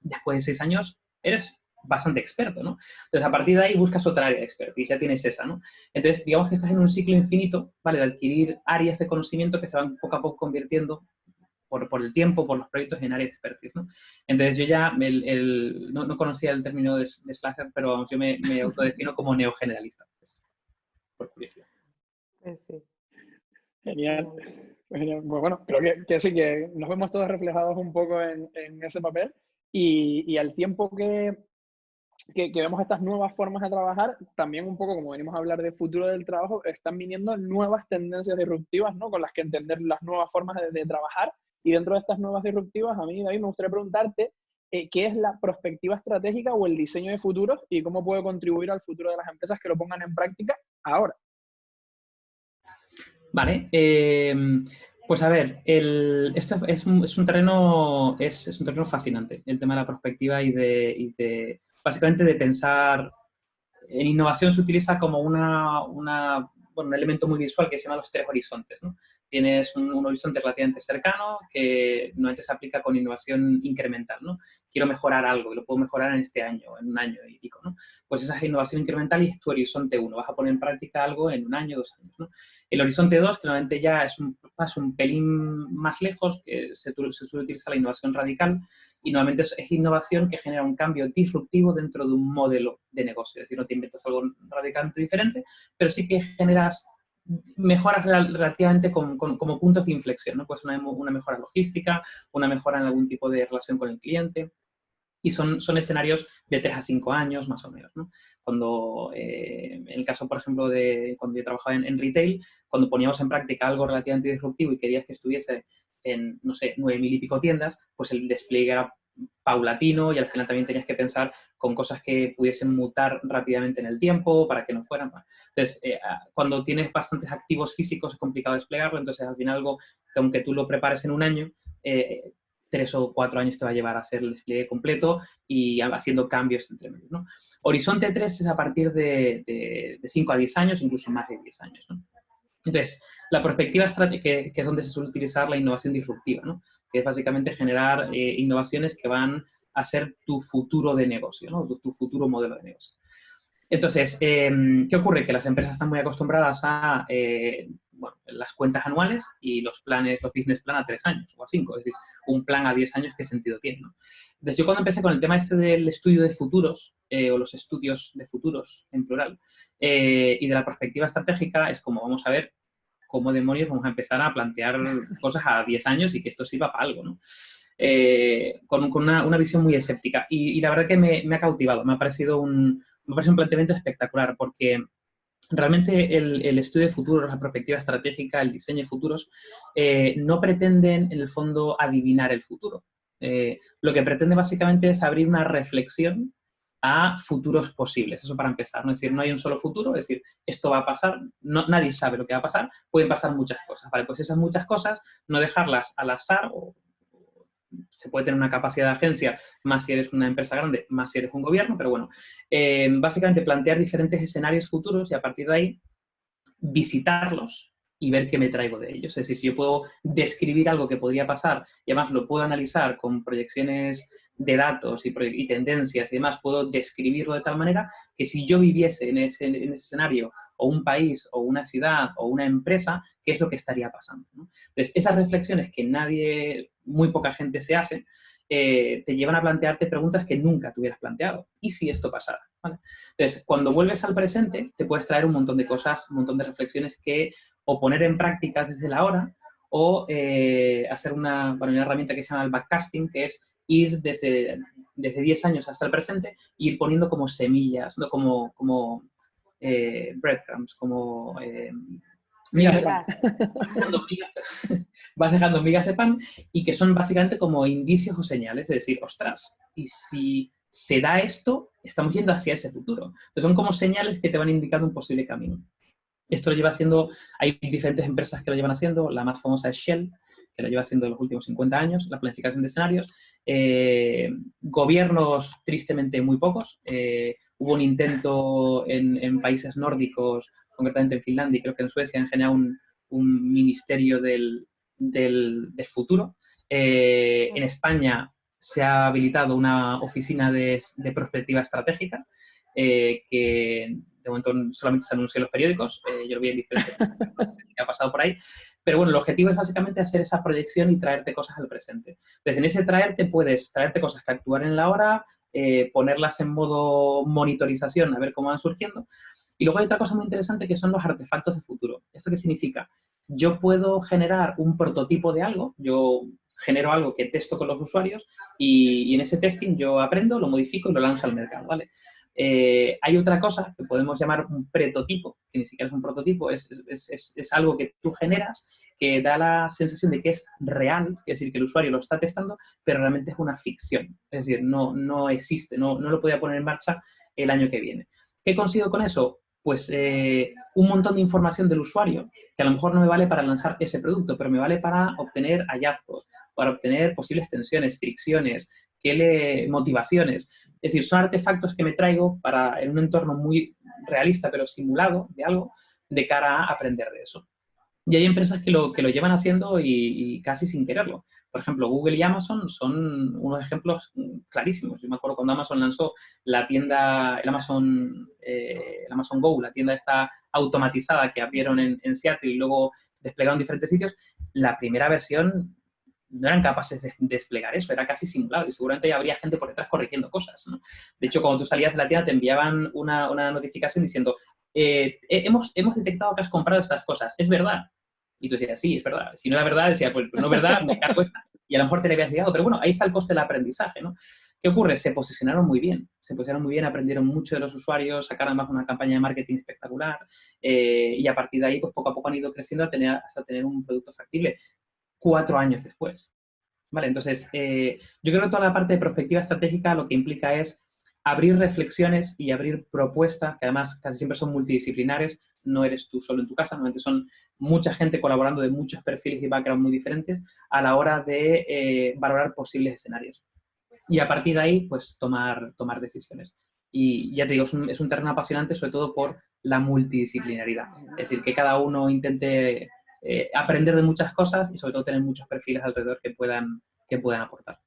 después de seis años eres bastante experto, ¿no? Entonces, a partir de ahí buscas otra área de expertise, ya tienes esa, ¿no? Entonces, digamos que estás en un ciclo infinito, ¿vale? De adquirir áreas de conocimiento que se van poco a poco convirtiendo por, por, el tiempo, por los proyectos en área de expertise. ¿no? Entonces yo ya el, el, no, no, conocía el término de, de slasher, pero yo me, me autodefino como neogeneralista, pues, por curiosidad. Pues sí. Genial. Pues, genial. Pues bueno, creo que, que, sí, que nos vemos todos reflejados un poco en, en ese papel y, y, al tiempo que, que, que, vemos estas nuevas formas de trabajar, también un poco como venimos a hablar de futuro del trabajo, están viniendo nuevas tendencias disruptivas, ¿no? Con las que entender las nuevas formas de, de trabajar y dentro de estas nuevas disruptivas, a mí, David, me gustaría preguntarte eh, qué es la perspectiva estratégica o el diseño de futuros y cómo puede contribuir al futuro de las empresas que lo pongan en práctica ahora. Vale. Eh, Pues a ver, el, esto es un, terreno, es, un terreno fascinante, el tema de la perspectiva y de, básicamente de pensar, en innovación se utiliza como una, una un elemento muy visual que se llama los tres horizontes. ¿no? Tienes un, horizonte relativamente cercano que normalmente se aplica con innovación incremental. ¿no? Quiero mejorar algo y lo puedo mejorar en este año, en un año y pico. ¿no? Pues esa es innovación incremental y es tu horizonte 1. Vas a poner en práctica algo en un año, dos años. El horizonte 2, que normalmente ya es un un pelín más lejos, que se, se suele utilizar la innovación radical y normalmente es, es, innovación que genera un cambio disruptivo dentro de un modelo de negocio. Es decir, no te inventas algo radicalmente diferente, pero sí que generas mejoras relativamente como, puntos de inflexión, ¿no? Pues una, mejora logística, una mejora en algún tipo de relación con el cliente. Y son, son escenarios de 3 a 5 años, más o menos. ¿no? Cuando, eh, en el caso, por ejemplo, de cuando yo trabajaba en, en, retail, cuando poníamos en práctica algo relativamente disruptivo y querías que estuviese en, no sé, 9.000 y pico tiendas, pues el despliegue era paulatino y al final también tenías que pensar con cosas que pudiesen mutar rápidamente en el tiempo para que no fueran. Entonces, eh, ah, cuando tienes bastantes activos físicos es complicado desplegarlo, entonces al final algo que aunque tú lo prepares en un año, eh, tres o cuatro años te va a llevar a hacer el despliegue completo y haciendo cambios entre medios. Horizonte 3 es a partir de, de, 5 a 10 años, incluso más de 10 años. Entonces, la perspectiva que, que, es donde se suele utilizar la innovación disruptiva, ¿no? que es básicamente generar eh, innovaciones que van a ser tu futuro de negocio, ¿no? tu, tu futuro modelo de negocio. Entonces, eh, ¿qué ocurre? Que las empresas están muy acostumbradas a eh, bueno, las cuentas anuales y los planes, los business plan a tres años o a cinco. Es decir, un plan a diez años, ¿qué sentido tiene? ¿no? Entonces, yo cuando empecé con el tema este del estudio de futuros, eh, o los estudios de futuros en plural, eh, y de la perspectiva estratégica, es como, vamos a ver, cómo demonios vamos a empezar a plantear cosas a 10 años y que esto sirva para algo, ¿no? Eh, con, con una, una, visión muy escéptica. Y, y la verdad que me, me, ha cautivado, me ha parecido un, me parece un planteamiento espectacular porque realmente el, estudio de futuros, la perspectiva estratégica, el diseño de futuros, eh, no pretenden en el fondo adivinar el futuro. Eh, lo que pretende básicamente es abrir una reflexión a futuros posibles. Eso para empezar, ¿no? Es decir, no hay un solo futuro, es decir, esto va a pasar, no, nadie sabe lo que va a pasar, pueden pasar muchas cosas, ¿vale? Pues esas muchas cosas, no dejarlas al azar, o, se puede tener una capacidad de agencia, más si eres una empresa grande, más si eres un gobierno, pero bueno, eh, básicamente plantear diferentes escenarios futuros y a partir de ahí visitarlos y ver qué me traigo de ellos. Es decir, si yo puedo describir algo que podría pasar y además lo puedo analizar con proyecciones de datos y, tendencias y demás, puedo describirlo de tal manera que si yo viviese en ese, en ese, escenario, o un país, o una ciudad, o una empresa, ¿qué es lo que estaría pasando? Entonces, esas reflexiones que nadie, muy poca gente se hace, eh, te llevan a plantearte preguntas que nunca te hubieras planteado. ¿Y si esto pasara? Entonces, cuando vuelves al presente, te puedes traer un montón de cosas, un montón de reflexiones que o poner en práctica desde la hora, o eh, hacer una, una herramienta que se llama el backcasting, que es ir desde, desde 10 años hasta el presente e ir poniendo como semillas, ¿no? como, como eh, breadcrumbs, como eh, migas de pan. Vas dejando migas de pan y que son básicamente como indicios o señales de decir, ostras, y si se da esto, estamos yendo hacia ese futuro. Entonces son como señales que te van indicando un posible camino. Esto lo lleva haciendo, hay diferentes empresas que lo llevan haciendo, la más famosa es Shell, que lo lleva haciendo en los últimos 50 años, la planificación de escenarios. Eh, gobiernos, tristemente, muy pocos. Eh, hubo un intento en, países nórdicos, concretamente en Finlandia y creo que en Suecia, en general un, ministerio del, del, futuro. Eh, en España se ha habilitado una oficina de, de perspectiva estratégica que de momento solamente se anunció en los periódicos, yo lo vi en diferentes que ha pasado por ahí, pero bueno, el objetivo es básicamente hacer esa proyección y traerte cosas al presente. Entonces, en ese traerte puedes traerte cosas que actuar en la hora, eh, ponerlas en modo monitorización, a ver cómo van surgiendo, y luego hay otra cosa muy interesante que son los artefactos de futuro. ¿Esto qué significa? Yo puedo generar un prototipo de algo, yo genero algo que testo con los usuarios y, y en ese testing yo aprendo, lo modifico y lo lanzo al mercado, ¿vale? Eh, hay otra cosa que podemos llamar un prototipo, que ni siquiera es un prototipo, es, es, es, algo que tú generas que da la sensación de que es real, es decir, que el usuario lo está testando, pero realmente es una ficción, es decir, no, no existe, no, no lo podía poner en marcha el año que viene. ¿Qué consigo con eso? pues eh, un montón de información del usuario que a lo mejor no me vale para lanzar ese producto, pero me vale para obtener hallazgos, para obtener posibles tensiones, fricciones, que le, motivaciones. Es decir, son artefactos que me traigo para, en un entorno muy realista, pero simulado de algo, de cara a aprender de eso. Y hay empresas que lo, que lo llevan haciendo y, casi sin quererlo. Por ejemplo, Google y Amazon son unos ejemplos clarísimos. Yo me acuerdo cuando Amazon lanzó la tienda, el Amazon, eh, el Amazon Go, la tienda esta automatizada que abrieron en, en Seattle y luego desplegaron en diferentes sitios, la primera versión no eran capaces de desplegar eso, era casi simulado y seguramente habría gente por detrás corrigiendo cosas. De hecho, cuando tú salías de la tienda te enviaban una, una notificación diciendo eh, hemos, hemos detectado que has comprado estas cosas, ¿es verdad? Y tú decías, sí, es verdad. Si no era verdad, decía, pues no es verdad, me cargo. Y a lo mejor te le habías llegado, pero bueno, ahí está el coste del aprendizaje, ¿no? ¿Qué ocurre? Se posicionaron muy bien, se posicionaron muy bien, aprendieron mucho de los usuarios, sacaron además una campaña de marketing espectacular eh, y a partir de ahí, pues poco a poco han ido creciendo hasta tener un producto factible cuatro años después. ¿Vale? Entonces, eh, yo creo que toda la parte de perspectiva estratégica lo que implica es abrir reflexiones y abrir propuestas, que además casi siempre son multidisciplinares, no eres tú solo en tu casa, normalmente son mucha gente colaborando de muchos perfiles y backgrounds muy diferentes a la hora de eh, valorar posibles escenarios. Y a partir de ahí, pues tomar, tomar decisiones. Y ya te digo, es un, es un terreno apasionante sobre todo por la multidisciplinaridad. Es decir, que cada uno intente eh, aprender de muchas cosas y sobre todo tener muchos perfiles alrededor que puedan, que puedan aportar.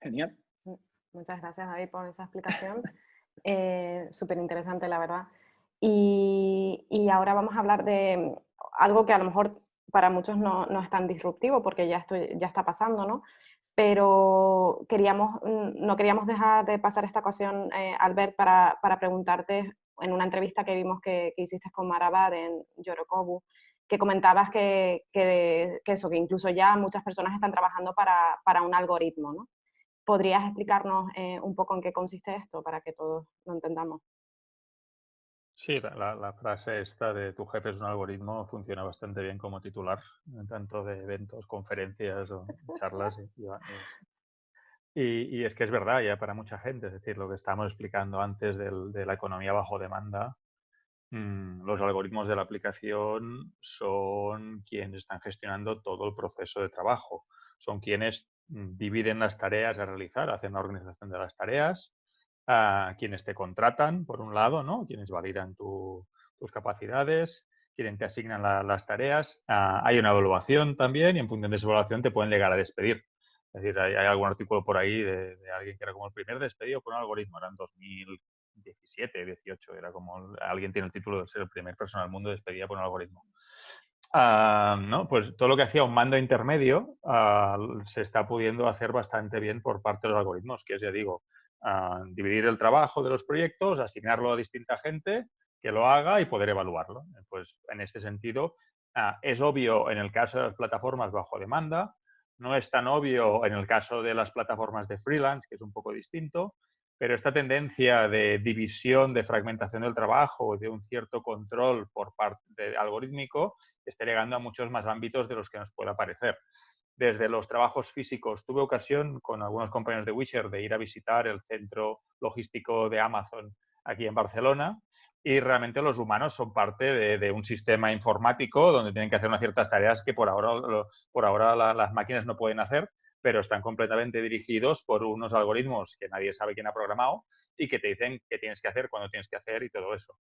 Genial. Muchas gracias, David, por esa explicación. Eh, Súper interesante, la verdad. Y, y, ahora vamos a hablar de algo que a lo mejor para muchos no, no es tan disruptivo porque ya, estoy, ya está pasando, ¿no? Pero queríamos, no queríamos dejar de pasar esta ocasión, eh, Albert, para, para preguntarte en una entrevista que vimos que, hiciste con Marabad en Yorokobu, que comentabas que, eso, que incluso ya muchas personas están trabajando para, un algoritmo, ¿no? ¿Podrías explicarnos eh, un poco en qué consiste esto para que todos lo entendamos? Sí, la, frase esta de tu jefe es un algoritmo funciona bastante bien como titular, tanto de eventos, conferencias o charlas. Y, y, es que es verdad ya para mucha gente, es decir, lo que estábamos explicando antes de la economía bajo demanda, mm, los algoritmos de la aplicación son quienes están gestionando todo el proceso de trabajo, son quienes dividen las tareas a realizar, hacen la organización de las tareas, a quienes te contratan, por un lado, ¿no? quienes validan tus capacidades, quienes te asignan las tareas, ah, hay una evaluación también y en función de esa evaluación te pueden llegar a despedir. Es decir, hay, algún artículo por ahí de, alguien que era como el primer despedido por un algoritmo, era en 2017, 18, era como alguien tiene el título de ser el primer persona del mundo despedida por un algoritmo. Ah, ¿no? Pues todo lo que hacía un mando intermedio ah, se está pudiendo hacer bastante bien por parte de los algoritmos, que es, ya digo, ah, dividir el trabajo de los proyectos, asignarlo a distinta gente que lo haga y poder evaluarlo. Pues en este sentido, es obvio en el caso de las plataformas bajo demanda, no es tan obvio en el caso de las plataformas de freelance, que es un poco distinto, pero esta tendencia de división, de fragmentación del trabajo, de un cierto control por parte de algorítmico, está llegando a muchos más ámbitos de los que nos pueda parecer. Desde los trabajos físicos, tuve ocasión con algunos compañeros de Wisher de ir a visitar el centro logístico de Amazon aquí en Barcelona y realmente los humanos son parte de, un sistema informático donde tienen que hacer unas ciertas tareas que por ahora, por ahora las máquinas no pueden hacer, pero están completamente dirigidos por unos algoritmos que nadie sabe quién ha programado y que te dicen qué tienes que hacer, cuándo tienes que hacer y todo eso.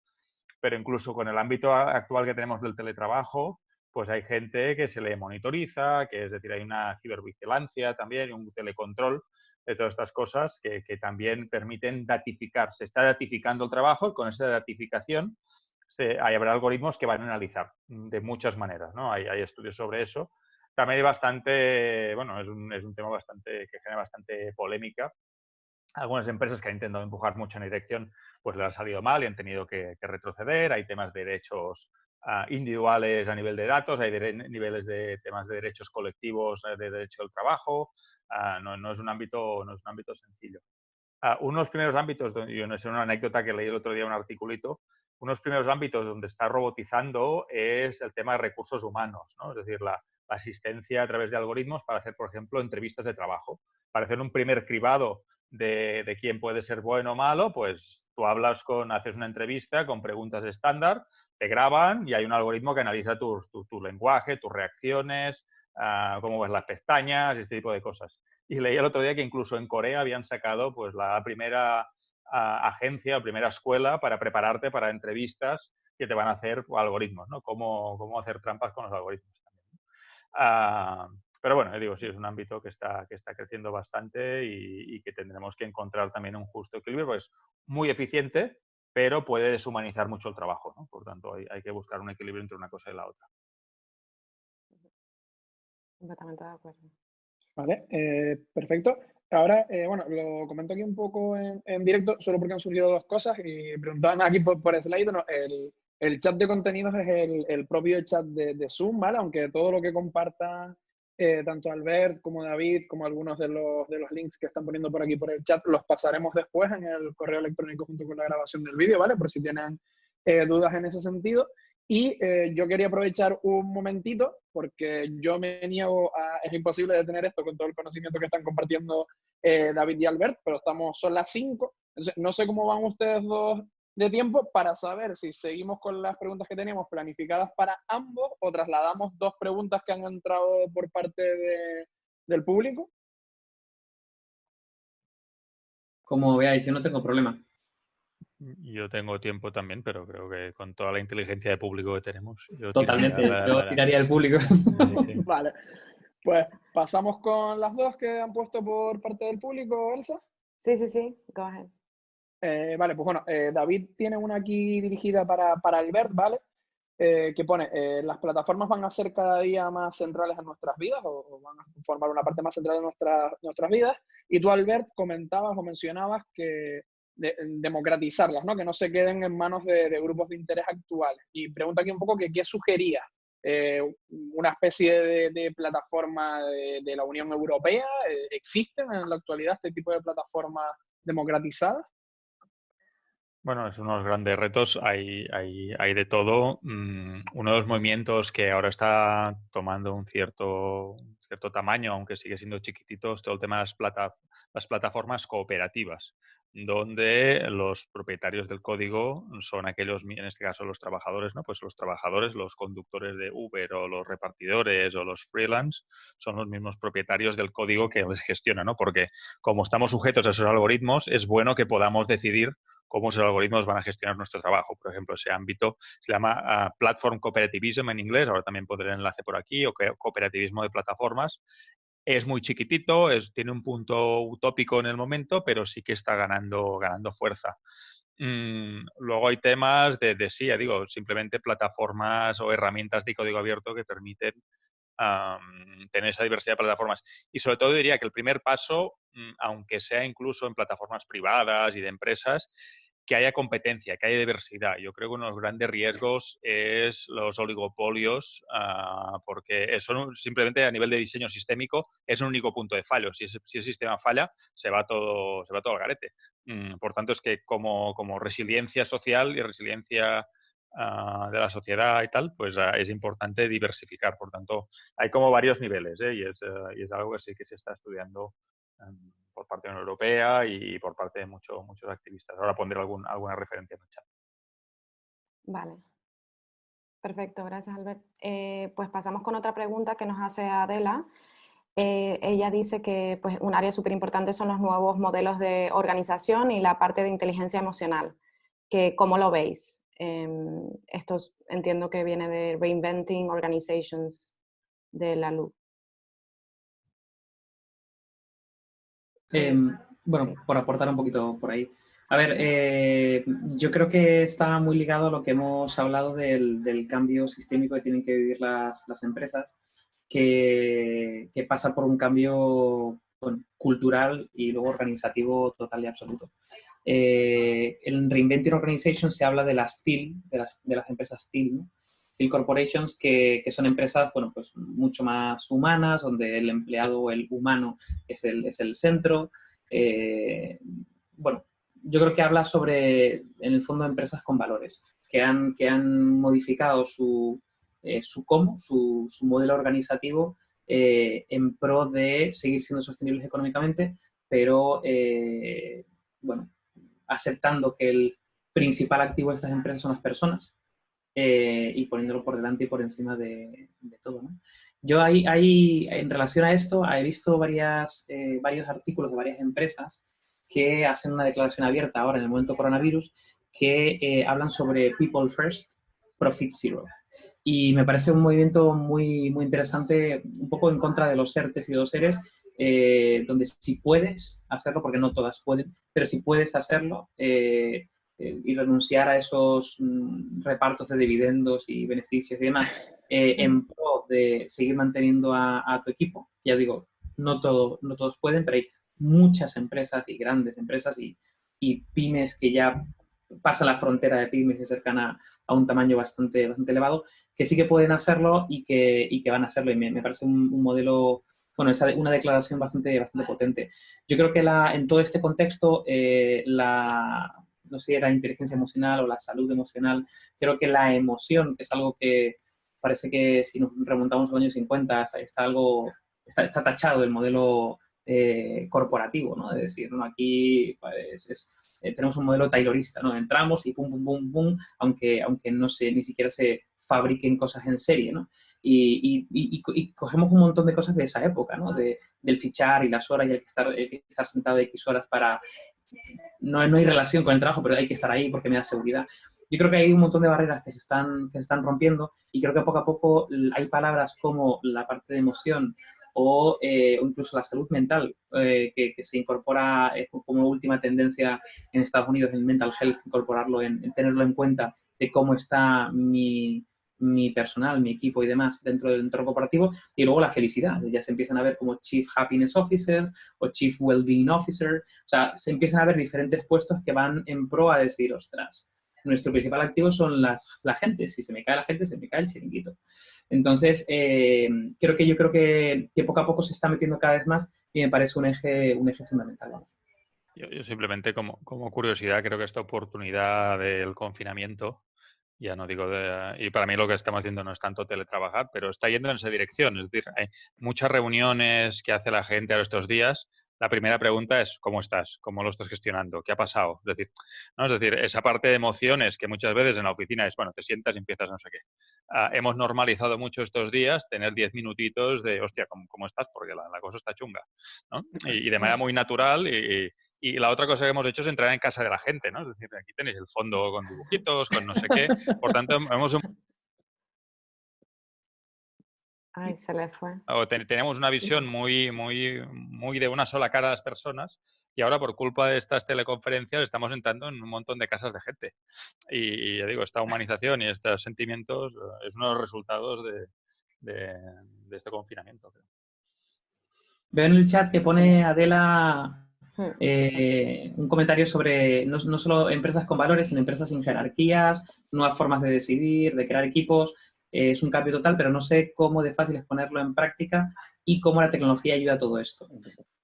Pero incluso con el ámbito actual que tenemos del teletrabajo, pues hay gente que se le monitoriza, que es decir, hay una cibervigilancia también, un telecontrol de todas estas cosas que, también permiten datificar. Se está datificando el trabajo y con esa datificación se, hay, habrá algoritmos que van a analizar de muchas maneras. ¿no? Hay, hay estudios sobre eso. También hay bastante, bueno, es un, es un tema bastante que genera bastante polémica. Algunas empresas que han intentado empujar mucho en dirección, pues les ha salido mal y han tenido que, retroceder. Hay temas de derechos ah, individuales a nivel de datos, hay niveles de temas de derechos colectivos eh, de derecho al trabajo, Ah, no, es un ámbito, no es un ámbito sencillo. Uh, unos primeros ámbitos, yo no sé, una anécdota que leí el otro día, un articulito, unos primeros ámbitos donde está robotizando es el tema de recursos humanos, ¿no? es decir, la, asistencia a través de algoritmos para hacer, por ejemplo, entrevistas de trabajo. Para hacer un primer cribado de, de quién puede ser bueno o malo, pues Tú hablas con, haces una entrevista con preguntas estándar, te graban y hay un algoritmo que analiza tu, tu, lenguaje, tus reacciones, uh, cómo ves las pestañas, este tipo de cosas. Y leí el otro día que incluso en Corea habían sacado pues, la primera uh, agencia, la primera escuela para prepararte para entrevistas que te van a hacer algoritmos, ¿no? Cómo, cómo hacer trampas con los algoritmos. Uh, pero bueno, digo, sí, es un ámbito que está, que está creciendo bastante y, que tendremos que encontrar también un justo equilibrio, pues muy eficiente, pero puede deshumanizar mucho el trabajo, ¿no? Por tanto, hay que buscar un equilibrio entre una cosa y la otra. Completamente de acuerdo. Vale, eh, perfecto. Ahora, eh, bueno, lo comento aquí un poco en, directo, solo porque han surgido dos cosas y preguntaban aquí por, por slide, no, el, el, chat de contenidos es el, el propio chat de, Zoom, ¿vale? Aunque todo lo que compartan eh, tanto Albert como David, como algunos de los, de los links que están poniendo por aquí por el chat, los pasaremos después en el correo electrónico junto con la grabación del vídeo, ¿vale? Por si tienen eh, dudas en ese sentido. Y eh, yo quería aprovechar un momentito, porque yo me niego a, es imposible detener esto con todo el conocimiento que están compartiendo eh, David y Albert, pero estamos, son las 5. No sé cómo van ustedes dos de tiempo para saber si seguimos con las preguntas que teníamos planificadas para ambos o trasladamos dos preguntas que han entrado por parte de, del público. Como veáis, yo no tengo problema. Yo tengo tiempo también, pero creo que con toda la inteligencia de público que tenemos. Yo Totalmente, tiraría yo tiraría el público. Sí, sí. vale. Pues pasamos con las dos que han puesto por parte del público, Elsa. Sí, sí, sí, go ahead. Eh, vale, pues bueno, eh, David tiene una aquí dirigida para, para Albert, ¿vale? Eh, que pone, eh, las plataformas van a ser cada día más centrales en nuestras vidas o, o van a formar una parte más central de nuestra, nuestras vidas. Y tú, Albert, comentabas o mencionabas que de, democratizarlas, ¿no? que no se queden en manos de, de, grupos de interés actuales. Y pregunta aquí un poco qué sugería eh, una especie de, de plataforma de, de, la Unión Europea. Eh, ¿Existen en la actualidad este tipo de plataformas democratizadas? Bueno, es unos grandes retos, hay, hay, hay de todo. Mm, uno de los movimientos que ahora está tomando un cierto, cierto tamaño, aunque sigue siendo chiquitito, es todo el tema de las, plata, las plataformas cooperativas donde los propietarios del código son aquellos, en este caso los trabajadores, ¿no? Pues los trabajadores, los conductores de Uber o los repartidores o los freelance son los mismos propietarios del código que les gestiona, ¿no? Porque como estamos sujetos a esos algoritmos, es bueno que podamos decidir cómo esos algoritmos van a gestionar nuestro trabajo. Por ejemplo, ese ámbito se llama uh, Platform Cooperativism en inglés, ahora también pondré el enlace por aquí, o cooperativismo de plataformas, es muy chiquitito, es, tiene un punto utópico en el momento, pero sí que está ganando, ganando fuerza. Mm, luego hay temas de, de, sí, ya digo, simplemente plataformas o herramientas de código abierto que permiten tener esa diversidad de plataformas. Y sobre todo diría que el primer paso, mm, aunque sea incluso en plataformas privadas y de empresas, que haya competencia, que haya diversidad. Yo creo que uno de los grandes riesgos es los oligopolios, uh, porque son simplemente a nivel de diseño sistémico es un único punto de fallo. Si, es, si el sistema falla, se va todo, se va todo al garete. Mm, por tanto, es que como, como resiliencia social y resiliencia uh, de la sociedad y tal, pues uh, es importante diversificar. Por tanto, hay como varios niveles ¿eh? y, es, y, es, algo que sí que se está estudiando. Um, por parte de la Unión Europea y por parte de mucho, muchos activistas. Ahora pondré algún, alguna referencia en el chat. Vale. Perfecto, gracias Albert. Eh, pues pasamos con otra pregunta que nos hace Adela. Eh, ella dice que pues, un área súper importante son los nuevos modelos de organización y la parte de inteligencia emocional. Que, ¿Cómo lo veis? Eh, esto entiendo que viene de Reinventing Organizations de la LUC. Eh, bueno, sí. por aportar un poquito por ahí. A ver, eh, yo creo que está muy ligado a lo que hemos hablado del, del cambio sistémico que tienen que vivir las, las empresas, que, que, pasa por un cambio bueno, cultural y luego organizativo total y absoluto. Eh, en Reinventing Organization se habla de las TIL, de las, de las empresas TIL, ¿no? TIL Corporations, que, que, son empresas bueno, pues mucho más humanas, donde el empleado, el humano, es el, es el centro. Eh, bueno, yo creo que habla sobre, en el fondo, empresas con valores, que han, que han modificado su, eh, su cómo, su, su, modelo organizativo eh, en pro de seguir siendo sostenibles económicamente, pero, eh, bueno, aceptando que el principal activo de estas empresas son las personas eh, y poniéndolo por delante y por encima de, todo. Yo ahí, ahí, en relación a esto, he visto varias, eh, varios artículos de varias empresas que hacen una declaración abierta ahora en el momento coronavirus que eh, hablan sobre People First, Profit Zero. Y me parece un movimiento muy, muy interesante, un poco en contra de los ERTES y los seres, donde si puedes hacerlo, porque no todas pueden, pero si puedes hacerlo, eh, y renunciar a esos mm, repartos de dividendos y beneficios y demás eh, en pro de seguir manteniendo a, tu equipo. Ya digo, no, todo, no todos pueden, pero hay muchas empresas y grandes empresas y, y pymes que ya pasan la frontera de pymes y se acercan a, a, un tamaño bastante, bastante elevado, que sí que pueden hacerlo y que, y que van a hacerlo. Y me, me parece un, modelo, bueno, es una declaración bastante, bastante potente. Yo creo que la, en todo este contexto, eh, la, no sé si era inteligencia emocional o la salud emocional, creo que la emoción, es algo que parece que si nos remontamos a los años 50, está algo, está, está tachado del modelo eh, corporativo, ¿no? Es decir, ¿no? aquí pues, eh, tenemos un modelo taylorista, ¿no? Entramos y pum, pum, pum, pum, aunque, aunque no se, ni siquiera se fabriquen cosas en serie, ¿no? Y, y, y, cogemos un montón de cosas de esa época, ¿no? De, del fichar y las horas y el que estar, el que estar sentado X horas para, no, no hay relación con el trabajo, pero hay que estar ahí porque me da seguridad. Yo creo que hay un montón de barreras que se están, que se están rompiendo y creo que poco a poco hay palabras como la parte de emoción o, eh, incluso la salud mental, eh, que, se incorpora eh, como última tendencia en Estados Unidos, el mental health, incorporarlo, en tenerlo en cuenta de cómo está mi, mi personal, mi equipo y demás dentro del entorno corporativo y luego la felicidad. Ya se empiezan a ver como Chief Happiness Officer o Chief Wellbeing Officer. O sea, se empiezan a ver diferentes puestos que van en pro a decir, ostras, nuestro principal activo son las, la gente. Si se me cae la gente, se me cae el chiringuito. Entonces, eh, creo que yo creo que, que, poco a poco se está metiendo cada vez más y me parece un eje, un eje fundamental. Yo, yo simplemente como, como curiosidad creo que esta oportunidad del confinamiento ya no digo, de, y para mí lo que estamos haciendo no es tanto teletrabajar, pero está yendo en esa dirección. Es decir, hay muchas reuniones que hace la gente a estos días. La primera pregunta es, ¿cómo estás? ¿Cómo lo estás gestionando? ¿Qué ha pasado? Es decir, ¿no? es decir, esa parte de emociones que muchas veces en la oficina es, bueno, te sientas y empiezas no sé qué. Ah, hemos normalizado mucho estos días tener diez minutitos de, hostia, ¿cómo, cómo estás? Porque la, cosa está chunga. ¿no? Y, de manera muy natural y, y la otra cosa que hemos hecho es entrar en casa de la gente, ¿no? Es decir, aquí tenéis el fondo con dibujitos, con no sé qué. Por tanto, hemos... Ay, se le fue. tenemos una visión muy, muy, muy de una sola cara a las personas y ahora por culpa de estas teleconferencias estamos entrando en un montón de casas de gente. Y, ya digo, esta humanización y estos sentimientos eh, es uno de los resultados de, de este confinamiento. Veo en el chat que pone Adela eh, un comentario sobre no, solo empresas con valores, sino empresas sin jerarquías, nuevas formas de decidir, de crear equipos. Eh, es un cambio total, pero no sé cómo de fácil es ponerlo en práctica y cómo la tecnología ayuda a todo esto.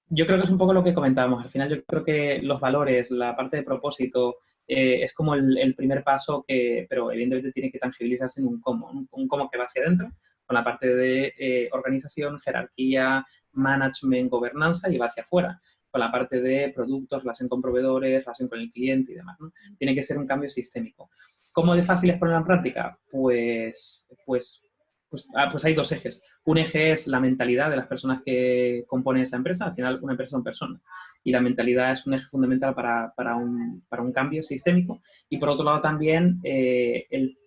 Yo creo que es un poco lo que comentábamos. Al final yo creo que los valores, la parte de propósito, eh, es como el, primer paso, que, pero evidentemente tiene que tangibilizarse en un cómo, un, cómo que va hacia adentro, con la parte de organización, jerarquía, management, gobernanza y va hacia afuera con la parte de productos, relación con proveedores, relación con el cliente y demás. Tiene que ser un cambio sistémico. ¿Cómo de fácil es ponerlo en práctica? Pues, pues, pues, ah, pues hay dos ejes. Un eje es la mentalidad de las personas que componen esa empresa. Al final, una empresa son personas. Y la mentalidad es un eje fundamental para, para, un, para un, cambio sistémico. Y por otro lado también eh, el,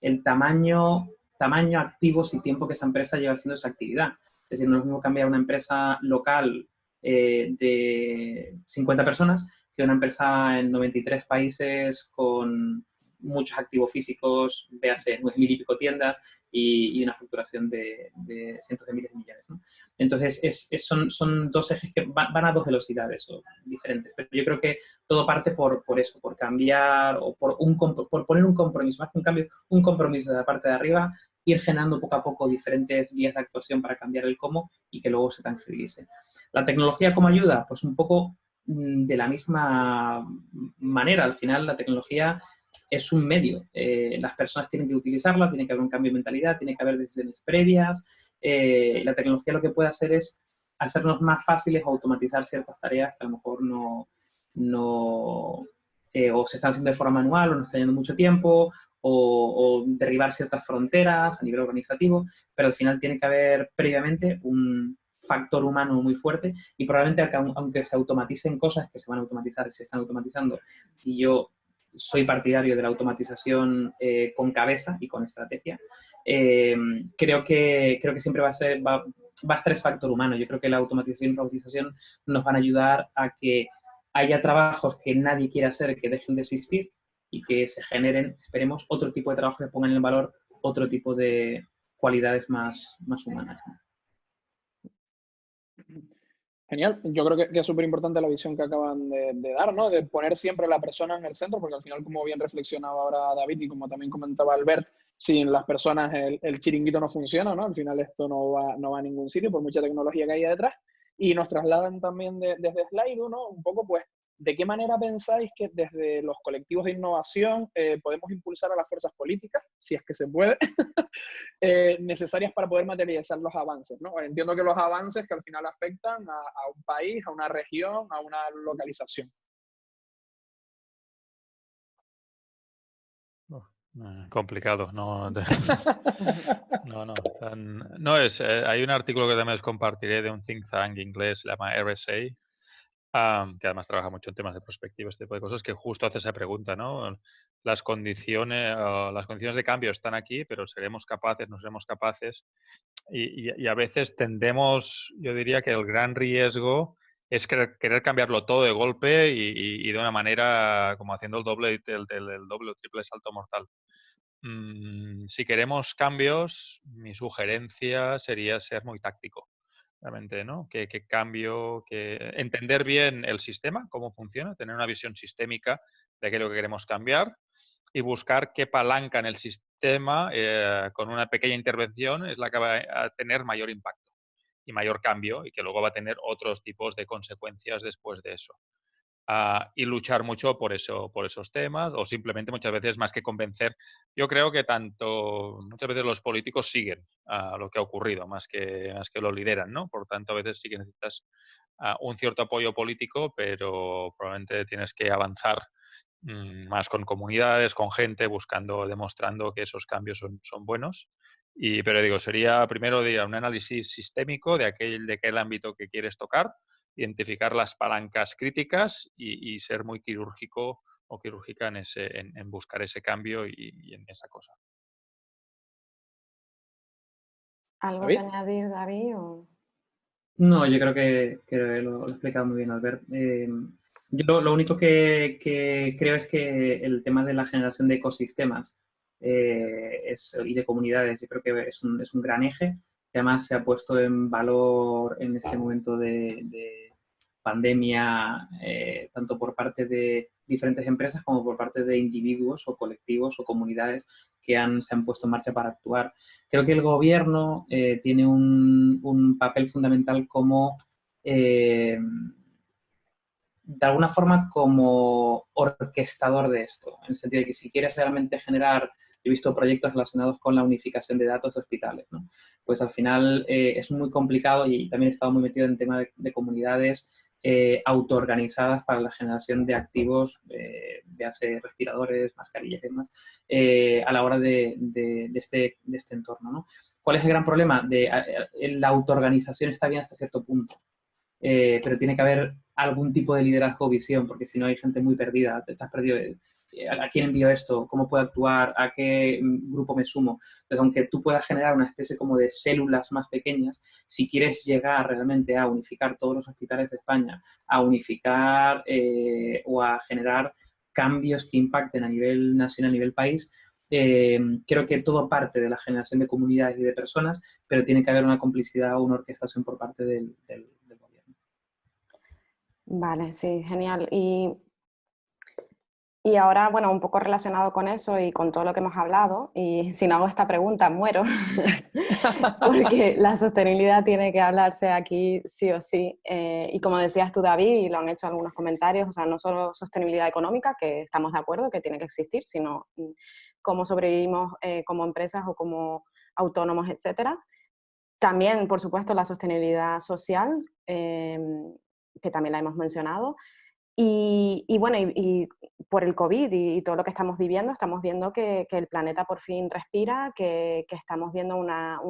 el tamaño, tamaño, activos y tiempo que esa empresa lleva haciendo esa actividad. Es decir, no es lo mismo cambiar una empresa local eh, de 50 personas que una empresa en 93 países con muchos activos físicos, véase, 9.000 y pico tiendas y, una facturación de, cientos de miles de millones. Entonces, es, son, son, dos ejes que van, a dos velocidades o, diferentes, pero yo creo que todo parte por, por eso, por cambiar o por, un, por poner un compromiso, más que un cambio, un compromiso de la parte de arriba ir generando poco a poco diferentes vías de actuación para cambiar el cómo y que luego se tangibilice. ¿La tecnología cómo ayuda? Pues un poco mm, de la misma manera. Al final la tecnología es un medio. Eh, las personas tienen que utilizarla, tiene que haber un cambio de mentalidad, tiene que haber decisiones previas. Eh, la tecnología lo que puede hacer es hacernos más fáciles automatizar ciertas tareas que a lo mejor no eh, o se están haciendo de forma manual o no están yendo mucho tiempo, o, derribar ciertas fronteras a nivel organizativo, pero al final tiene que haber previamente un factor humano muy fuerte y probablemente aunque se automaticen cosas que se van a automatizar y se están automatizando, y yo soy partidario de la automatización eh, con cabeza y con estrategia, eh, creo, que, creo que siempre va a, ser, va, va a estar ese factor humano. Yo creo que la automatización y la automatización nos van a ayudar a que haya trabajos que nadie quiera hacer que dejen de existir y que se generen, esperemos, otro tipo de trabajo que pongan en valor otro tipo de cualidades más, más humanas. Genial, yo creo que, es súper importante la visión que acaban de, dar, ¿no? De poner siempre a la persona en el centro, porque al final, como bien reflexionaba ahora David y como también comentaba Albert, sin las personas el, el chiringuito no funciona, ¿no? Al final esto no va, no va a ningún sitio, por mucha tecnología que haya detrás. Y nos trasladan también desde Slide, ¿no? Un poco, pues, ¿de qué manera pensáis que desde los colectivos de innovación eh, podemos impulsar a las fuerzas políticas, si es que se puede, eh, necesarias para poder materializar los avances? ¿no? Entiendo que los avances que al final afectan a, un país, a una región, a una localización. Eh, complicado, no, no, no, no es, hay un artículo que también os compartiré de un think tank inglés, se llama RSA, que además trabaja mucho en temas de perspectiva, este tipo de cosas, que justo hace esa pregunta, ¿no? Las condiciones, las condiciones de cambio están aquí, pero seremos capaces, no seremos capaces. Y, a veces tendemos, yo diría que el gran riesgo es querer, cambiarlo todo de golpe y, de una manera como haciendo el doble, el, doble o triple salto mortal. Mm, si queremos cambios, mi sugerencia sería ser muy táctico realmente, ¿no? Que, cambio, que entender bien el sistema, cómo funciona, tener una visión sistémica de qué es lo que queremos cambiar y buscar qué palanca en el sistema eh, con una pequeña intervención es la que va a tener mayor impacto y mayor cambio y que luego va a tener otros tipos de consecuencias después de eso y luchar mucho por eso, por esos temas, o simplemente muchas veces más que convencer. Yo creo que tanto muchas veces los políticos siguen a lo que ha ocurrido, más que, más que lo lideran, ¿no? Por tanto, a veces sí que necesitas un cierto apoyo político, pero probablemente tienes que avanzar mm, más con comunidades, con gente, buscando, demostrando que esos cambios son, son buenos. Y, pero digo, sería primero un análisis sistémico de aquel, de aquel ámbito que quieres tocar, identificar las palancas críticas y, ser muy quirúrgico o quirúrgica en, ese, en, buscar ese cambio y, en esa cosa. ¿Algo que añadir, David? No, yo creo que, lo, he explicado muy bien, Albert. Eh, yo lo, único que, creo es que el tema de la generación de ecosistemas eh, y de comunidades, yo creo que es un, es un gran eje que además se ha puesto en valor en este momento de, pandemia, eh, tanto por parte de diferentes empresas como por parte de individuos o colectivos o comunidades que han, se han puesto en marcha para actuar. Creo que el gobierno eh, tiene un, papel fundamental como, de alguna forma, como orquestador de esto, en el sentido de que si quieres realmente generar he visto proyectos relacionados con la unificación de datos de hospitales. Pues al final eh, es muy complicado y también he estado muy metido en el tema de, comunidades eh, autoorganizadas para la generación de activos, eh, véase respiradores, mascarillas y demás, eh, a la hora de, este, de este entorno. ¿no? ¿Cuál es el gran problema? De, la autoorganización está bien hasta cierto punto, pero tiene que haber algún tipo de liderazgo o visión, porque si no hay gente muy perdida, te estás perdido. Eh, ¿A quién envío esto? ¿Cómo puedo actuar? ¿A qué mm, grupo me sumo? Entonces, aunque tú puedas generar una especie como de células más pequeñas, si quieres llegar realmente a unificar todos los hospitales de España, a unificar eh, o a generar cambios que impacten a nivel nacional, a nivel país, eh, creo que todo parte de la generación de comunidades y de personas, pero tiene que haber una complicidad o una orquestación por parte del, del gobierno. Vale, sí, genial. Y y ahora, bueno, un poco relacionado con eso y con todo lo que hemos hablado, y si no hago esta pregunta, muero, porque la sostenibilidad tiene que hablarse aquí sí o sí. Eh, y como decías tú, David, y lo han hecho algunos comentarios, o sea, no solo sostenibilidad económica, que estamos de acuerdo que tiene que existir, sino mm, cómo sobrevivimos eh, como empresas o como autónomos, etcétera. También, por supuesto, la sostenibilidad social, eh, que también la hemos mencionado, Y, bueno, y, por el COVID y, todo lo que estamos viviendo, estamos viendo que, el planeta por fin respira, que, estamos viendo una,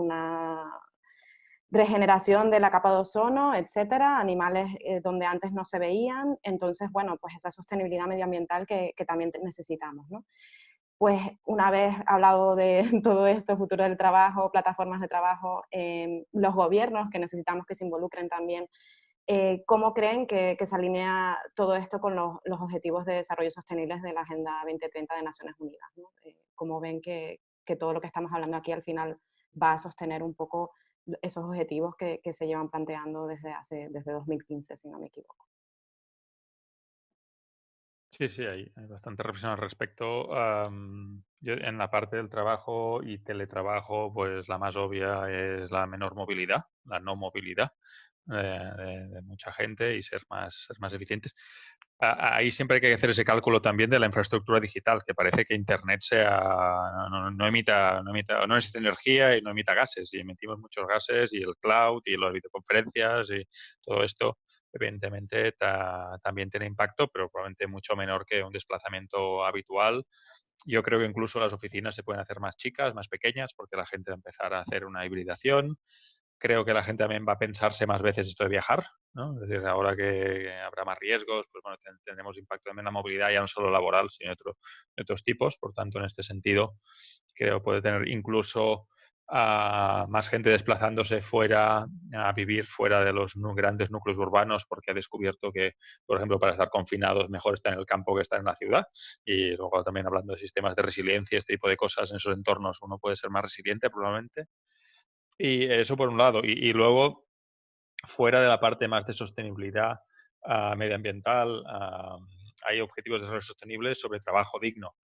regeneración de la capa de ozono, etcétera, animales eh, donde antes no se veían. Entonces, bueno, pues esa sostenibilidad medioambiental que, también necesitamos. ¿no? Pues una vez hablado de todo esto, futuro del trabajo, plataformas de trabajo, eh, los gobiernos que necesitamos que se involucren también eh, ¿Cómo creen que, se alinea todo esto con los, objetivos de desarrollo sostenibles de la Agenda 2030 de Naciones Unidas? Eh, ¿Cómo ven que, todo lo que estamos hablando aquí al final va a sostener un poco esos objetivos que, se llevan planteando desde, hace, desde 2015, si no me equivoco? Sí, sí, hay, bastante reflexión al respecto. en la parte del trabajo y teletrabajo, pues la más obvia es la menor movilidad, la no movilidad. Eh, de, mucha gente y ser más, ser más eficientes. Ahí siempre hay que hacer ese cálculo también de la infraestructura digital, que parece que Internet sea no, emita, no emita, no necesita energía y no emita gases, y emitimos muchos gases, y el cloud, y las videoconferencias, y todo esto, evidentemente también tiene impacto, pero probablemente mucho menor que un desplazamiento habitual. Yo creo que incluso las oficinas se pueden hacer más chicas, más pequeñas, porque la gente va a empezar a hacer una hibridación creo que la gente también va a pensarse más veces esto de viajar, ¿no? Es decir, ahora que habrá más riesgos, pues bueno, tendremos impacto también en la movilidad ya no solo laboral, sino de, otros tipos. Por tanto, en este sentido, creo puede tener incluso a más gente desplazándose fuera, a vivir fuera de los grandes núcleos urbanos, porque ha descubierto que, por ejemplo, para estar confinados mejor estar en el campo que estar en la ciudad. Y luego también hablando de sistemas de resiliencia, este tipo de cosas en esos entornos, uno puede ser más resiliente probablemente. Y eso por un lado. Y, luego, fuera de la parte más de sostenibilidad ah, medioambiental, ah, hay objetivos de desarrollo sostenible sobre trabajo digno.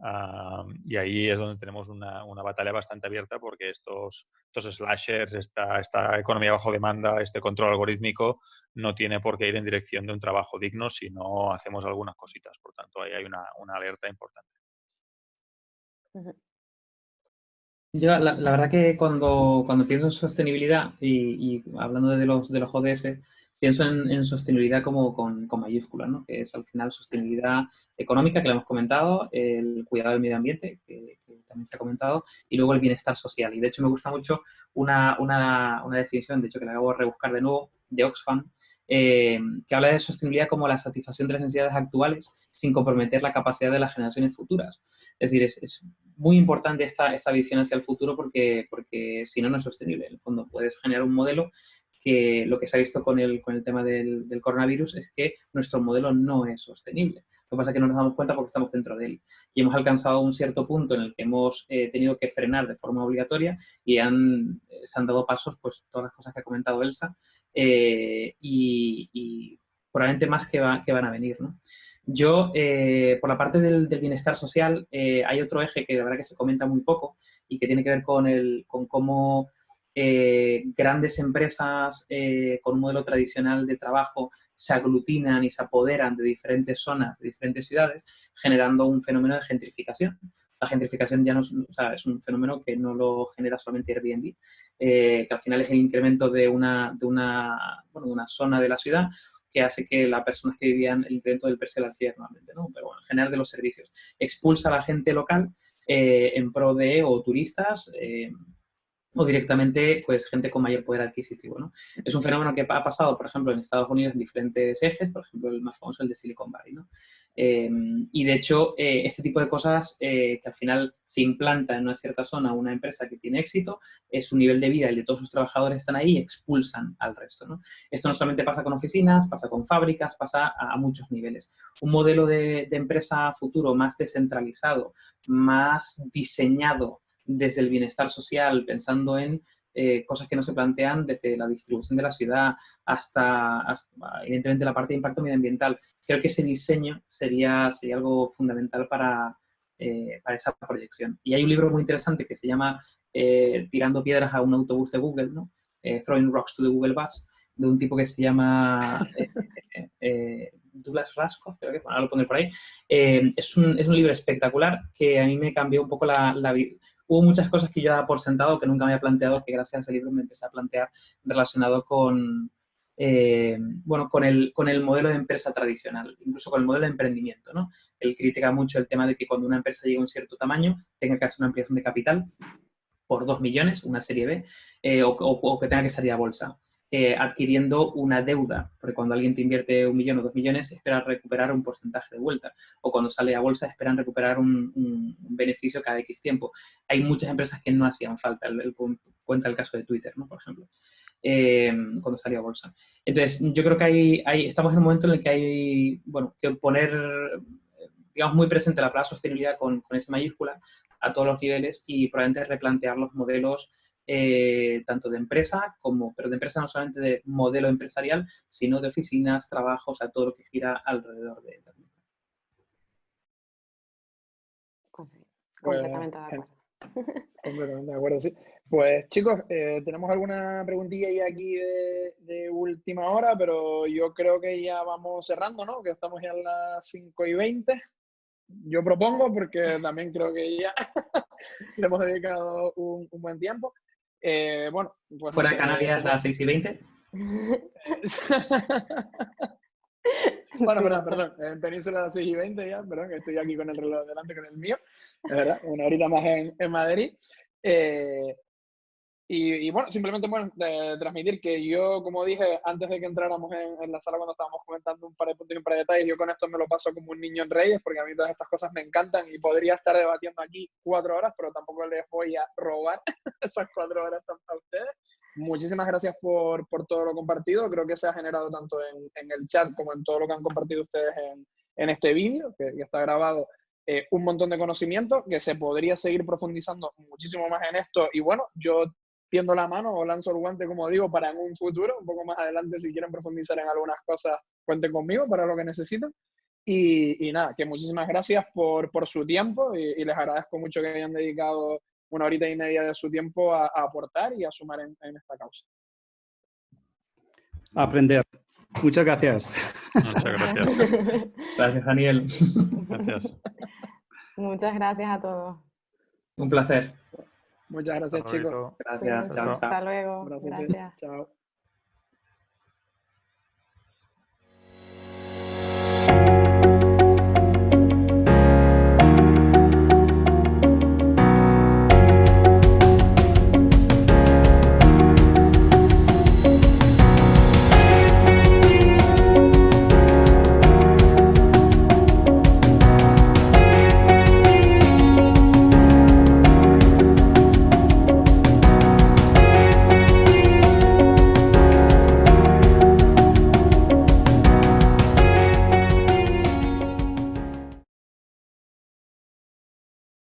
Ah, y ahí es donde tenemos una, una, batalla bastante abierta porque estos, estos slashers, esta, esta economía bajo demanda, este control algorítmico, no tiene por qué ir en dirección de un trabajo digno si no hacemos algunas cositas. Por tanto, ahí hay una, una alerta importante. Yo, la, verdad que cuando, cuando pienso en sostenibilidad y, hablando de los, de los ODS, pienso en, sostenibilidad como con, con mayúsculas, ¿no? que es al final sostenibilidad económica, que lo hemos comentado, el cuidado del medio ambiente, que, también se ha comentado, y luego el bienestar social. Y de hecho me gusta mucho una, una, una definición, de hecho que la acabo de rebuscar de nuevo, de Oxfam, eh, que habla de sostenibilidad como la satisfacción de las necesidades actuales sin comprometer la capacidad de las generaciones futuras. Es decir, es, muy importante esta, esta visión hacia el futuro porque, porque si no, no es sostenible. En el fondo, puedes generar un modelo que lo que se ha visto con el, con el tema del, coronavirus es que nuestro modelo no es sostenible. Lo que pasa es que no nos damos cuenta porque estamos dentro de él. Y hemos alcanzado un cierto punto en el que hemos eh, tenido que frenar de forma obligatoria y han, eh, se han dado pasos, pues todas las cosas que ha comentado Elsa, eh, y, probablemente más que, que van a venir. ¿no? Yo, por la parte del, bienestar social, hay otro eje que de verdad que se comenta muy poco y que tiene que ver con, el, con cómo eh, grandes empresas eh, con un modelo tradicional de trabajo se aglutinan y se apoderan de diferentes zonas, de diferentes ciudades, generando un fenómeno de gentrificación. La gentrificación ya no es, un fenómeno que no lo genera solamente Airbnb, eh, que al final es el incremento de una, de una, bueno, de una zona de la ciudad que hace que las personas que vivían el incremento del precio del alquiler normalmente, ¿no? pero bueno, en general de los servicios. Expulsa a la gente local en pro de o turistas, o directamente pues gente con mayor poder adquisitivo. ¿no? Es un fenómeno que ha pasado, por ejemplo, en Estados Unidos en diferentes ejes, por ejemplo, el más famoso, el de Silicon Valley. ¿no? Em, y de hecho, eh, este tipo de cosas eh, que al final se implanta en una cierta zona una empresa que tiene éxito, es su nivel de vida y de todos sus trabajadores están ahí y expulsan al resto. ¿no? Esto no solamente pasa con oficinas, pasa con fábricas, pasa a, muchos niveles. Un modelo de, de empresa futuro más descentralizado, más diseñado desde el bienestar social, pensando en eh, cosas que no se plantean desde la distribución de la ciudad hasta, evidentemente, la parte de impacto medioambiental. Creo que ese diseño sería, sería algo fundamental para, eh, para esa proyección. Y hay un libro muy interesante que se llama eh, Tirando piedras a un autobús de Google, ¿no? Throwing Rocks to the Google Bus, de un tipo que se llama Douglas Raskoff, creo que ahora lo pondré por ahí. es, un, es, un, libro espectacular que a mí me cambió un poco la, la, hubo muchas cosas que yo daba por sentado que nunca me había planteado, que gracias a ese libro me empecé a plantear relacionado con, eh, bueno, con el, con el modelo de empresa tradicional, incluso con el modelo de emprendimiento, ¿no? Él critica mucho el tema de que cuando una empresa llega a un cierto tamaño, tenga que hacer una ampliación de capital por 2 millones, una serie B, eh, o, que tenga que salir a bolsa. Eh, adquiriendo una deuda, porque cuando alguien te invierte un millón o dos millones, espera recuperar un porcentaje de vuelta, o cuando sale a bolsa esperan recuperar un, beneficio cada X tiempo. Hay muchas empresas que no hacían falta, cuenta el caso de Twitter, ¿no? por ejemplo, eh, cuando salió a bolsa. Entonces, yo creo que hay, estamos en un momento en el que hay bueno, que poner digamos, muy presente la palabra sostenibilidad con, con esa mayúscula a todos los niveles y probablemente replantear los modelos eh, tanto de empresa como, pero de empresa no solamente de modelo empresarial, sino de oficinas, trabajos, a todo lo que gira alrededor de la pues sí, completamente de acuerdo. Completamente de acuerdo, sí. Pues chicos, eh, tenemos alguna preguntilla ahí aquí de, de, última hora, pero yo creo que ya vamos cerrando, ¿no? Que estamos ya a las 5 y 20. Yo propongo, porque también creo que ya le hemos dedicado un, un buen tiempo. Eh, bueno, pues Fuera de Canarias a las 6 y 20. bueno, perdón, perdón, en Península a las 6 y 20 ya, perdón, que estoy aquí con el reloj delante con el mío, es verdad, una horita más en, en Madrid. Eh, y, bueno, simplemente bueno, transmitir que yo, como dije antes de que entráramos en, la sala cuando estábamos comentando un par de puntos y un par de detalles, yo con esto me lo paso como un niño en Reyes, porque a mí todas estas cosas me encantan y podría estar debatiendo aquí cuatro horas, pero tampoco les voy a robar esas cuatro horas a ustedes. Muchísimas gracias por, por, todo lo compartido. Creo que se ha generado tanto en, en, el chat como en todo lo que han compartido ustedes en, en este vídeo, que, que, está grabado, eh, un montón de conocimiento, que se podría seguir profundizando muchísimo más en esto. Y bueno, yo tiendo la mano o lanzo el guante, como digo, para en un futuro, un poco más adelante, si quieren profundizar en algunas cosas, cuenten conmigo para lo que necesiten. Y, nada, que muchísimas gracias por, por su tiempo y, les agradezco mucho que hayan dedicado una horita y media de su tiempo a, aportar y a sumar en, en, esta causa. Aprender. Muchas gracias. Muchas gracias. Gracias, Daniel. Gracias. Muchas gracias a todos. Un placer. Muchas gracias, chicos. Gracias. Chao, chao. Hasta luego. Gracias. Chao.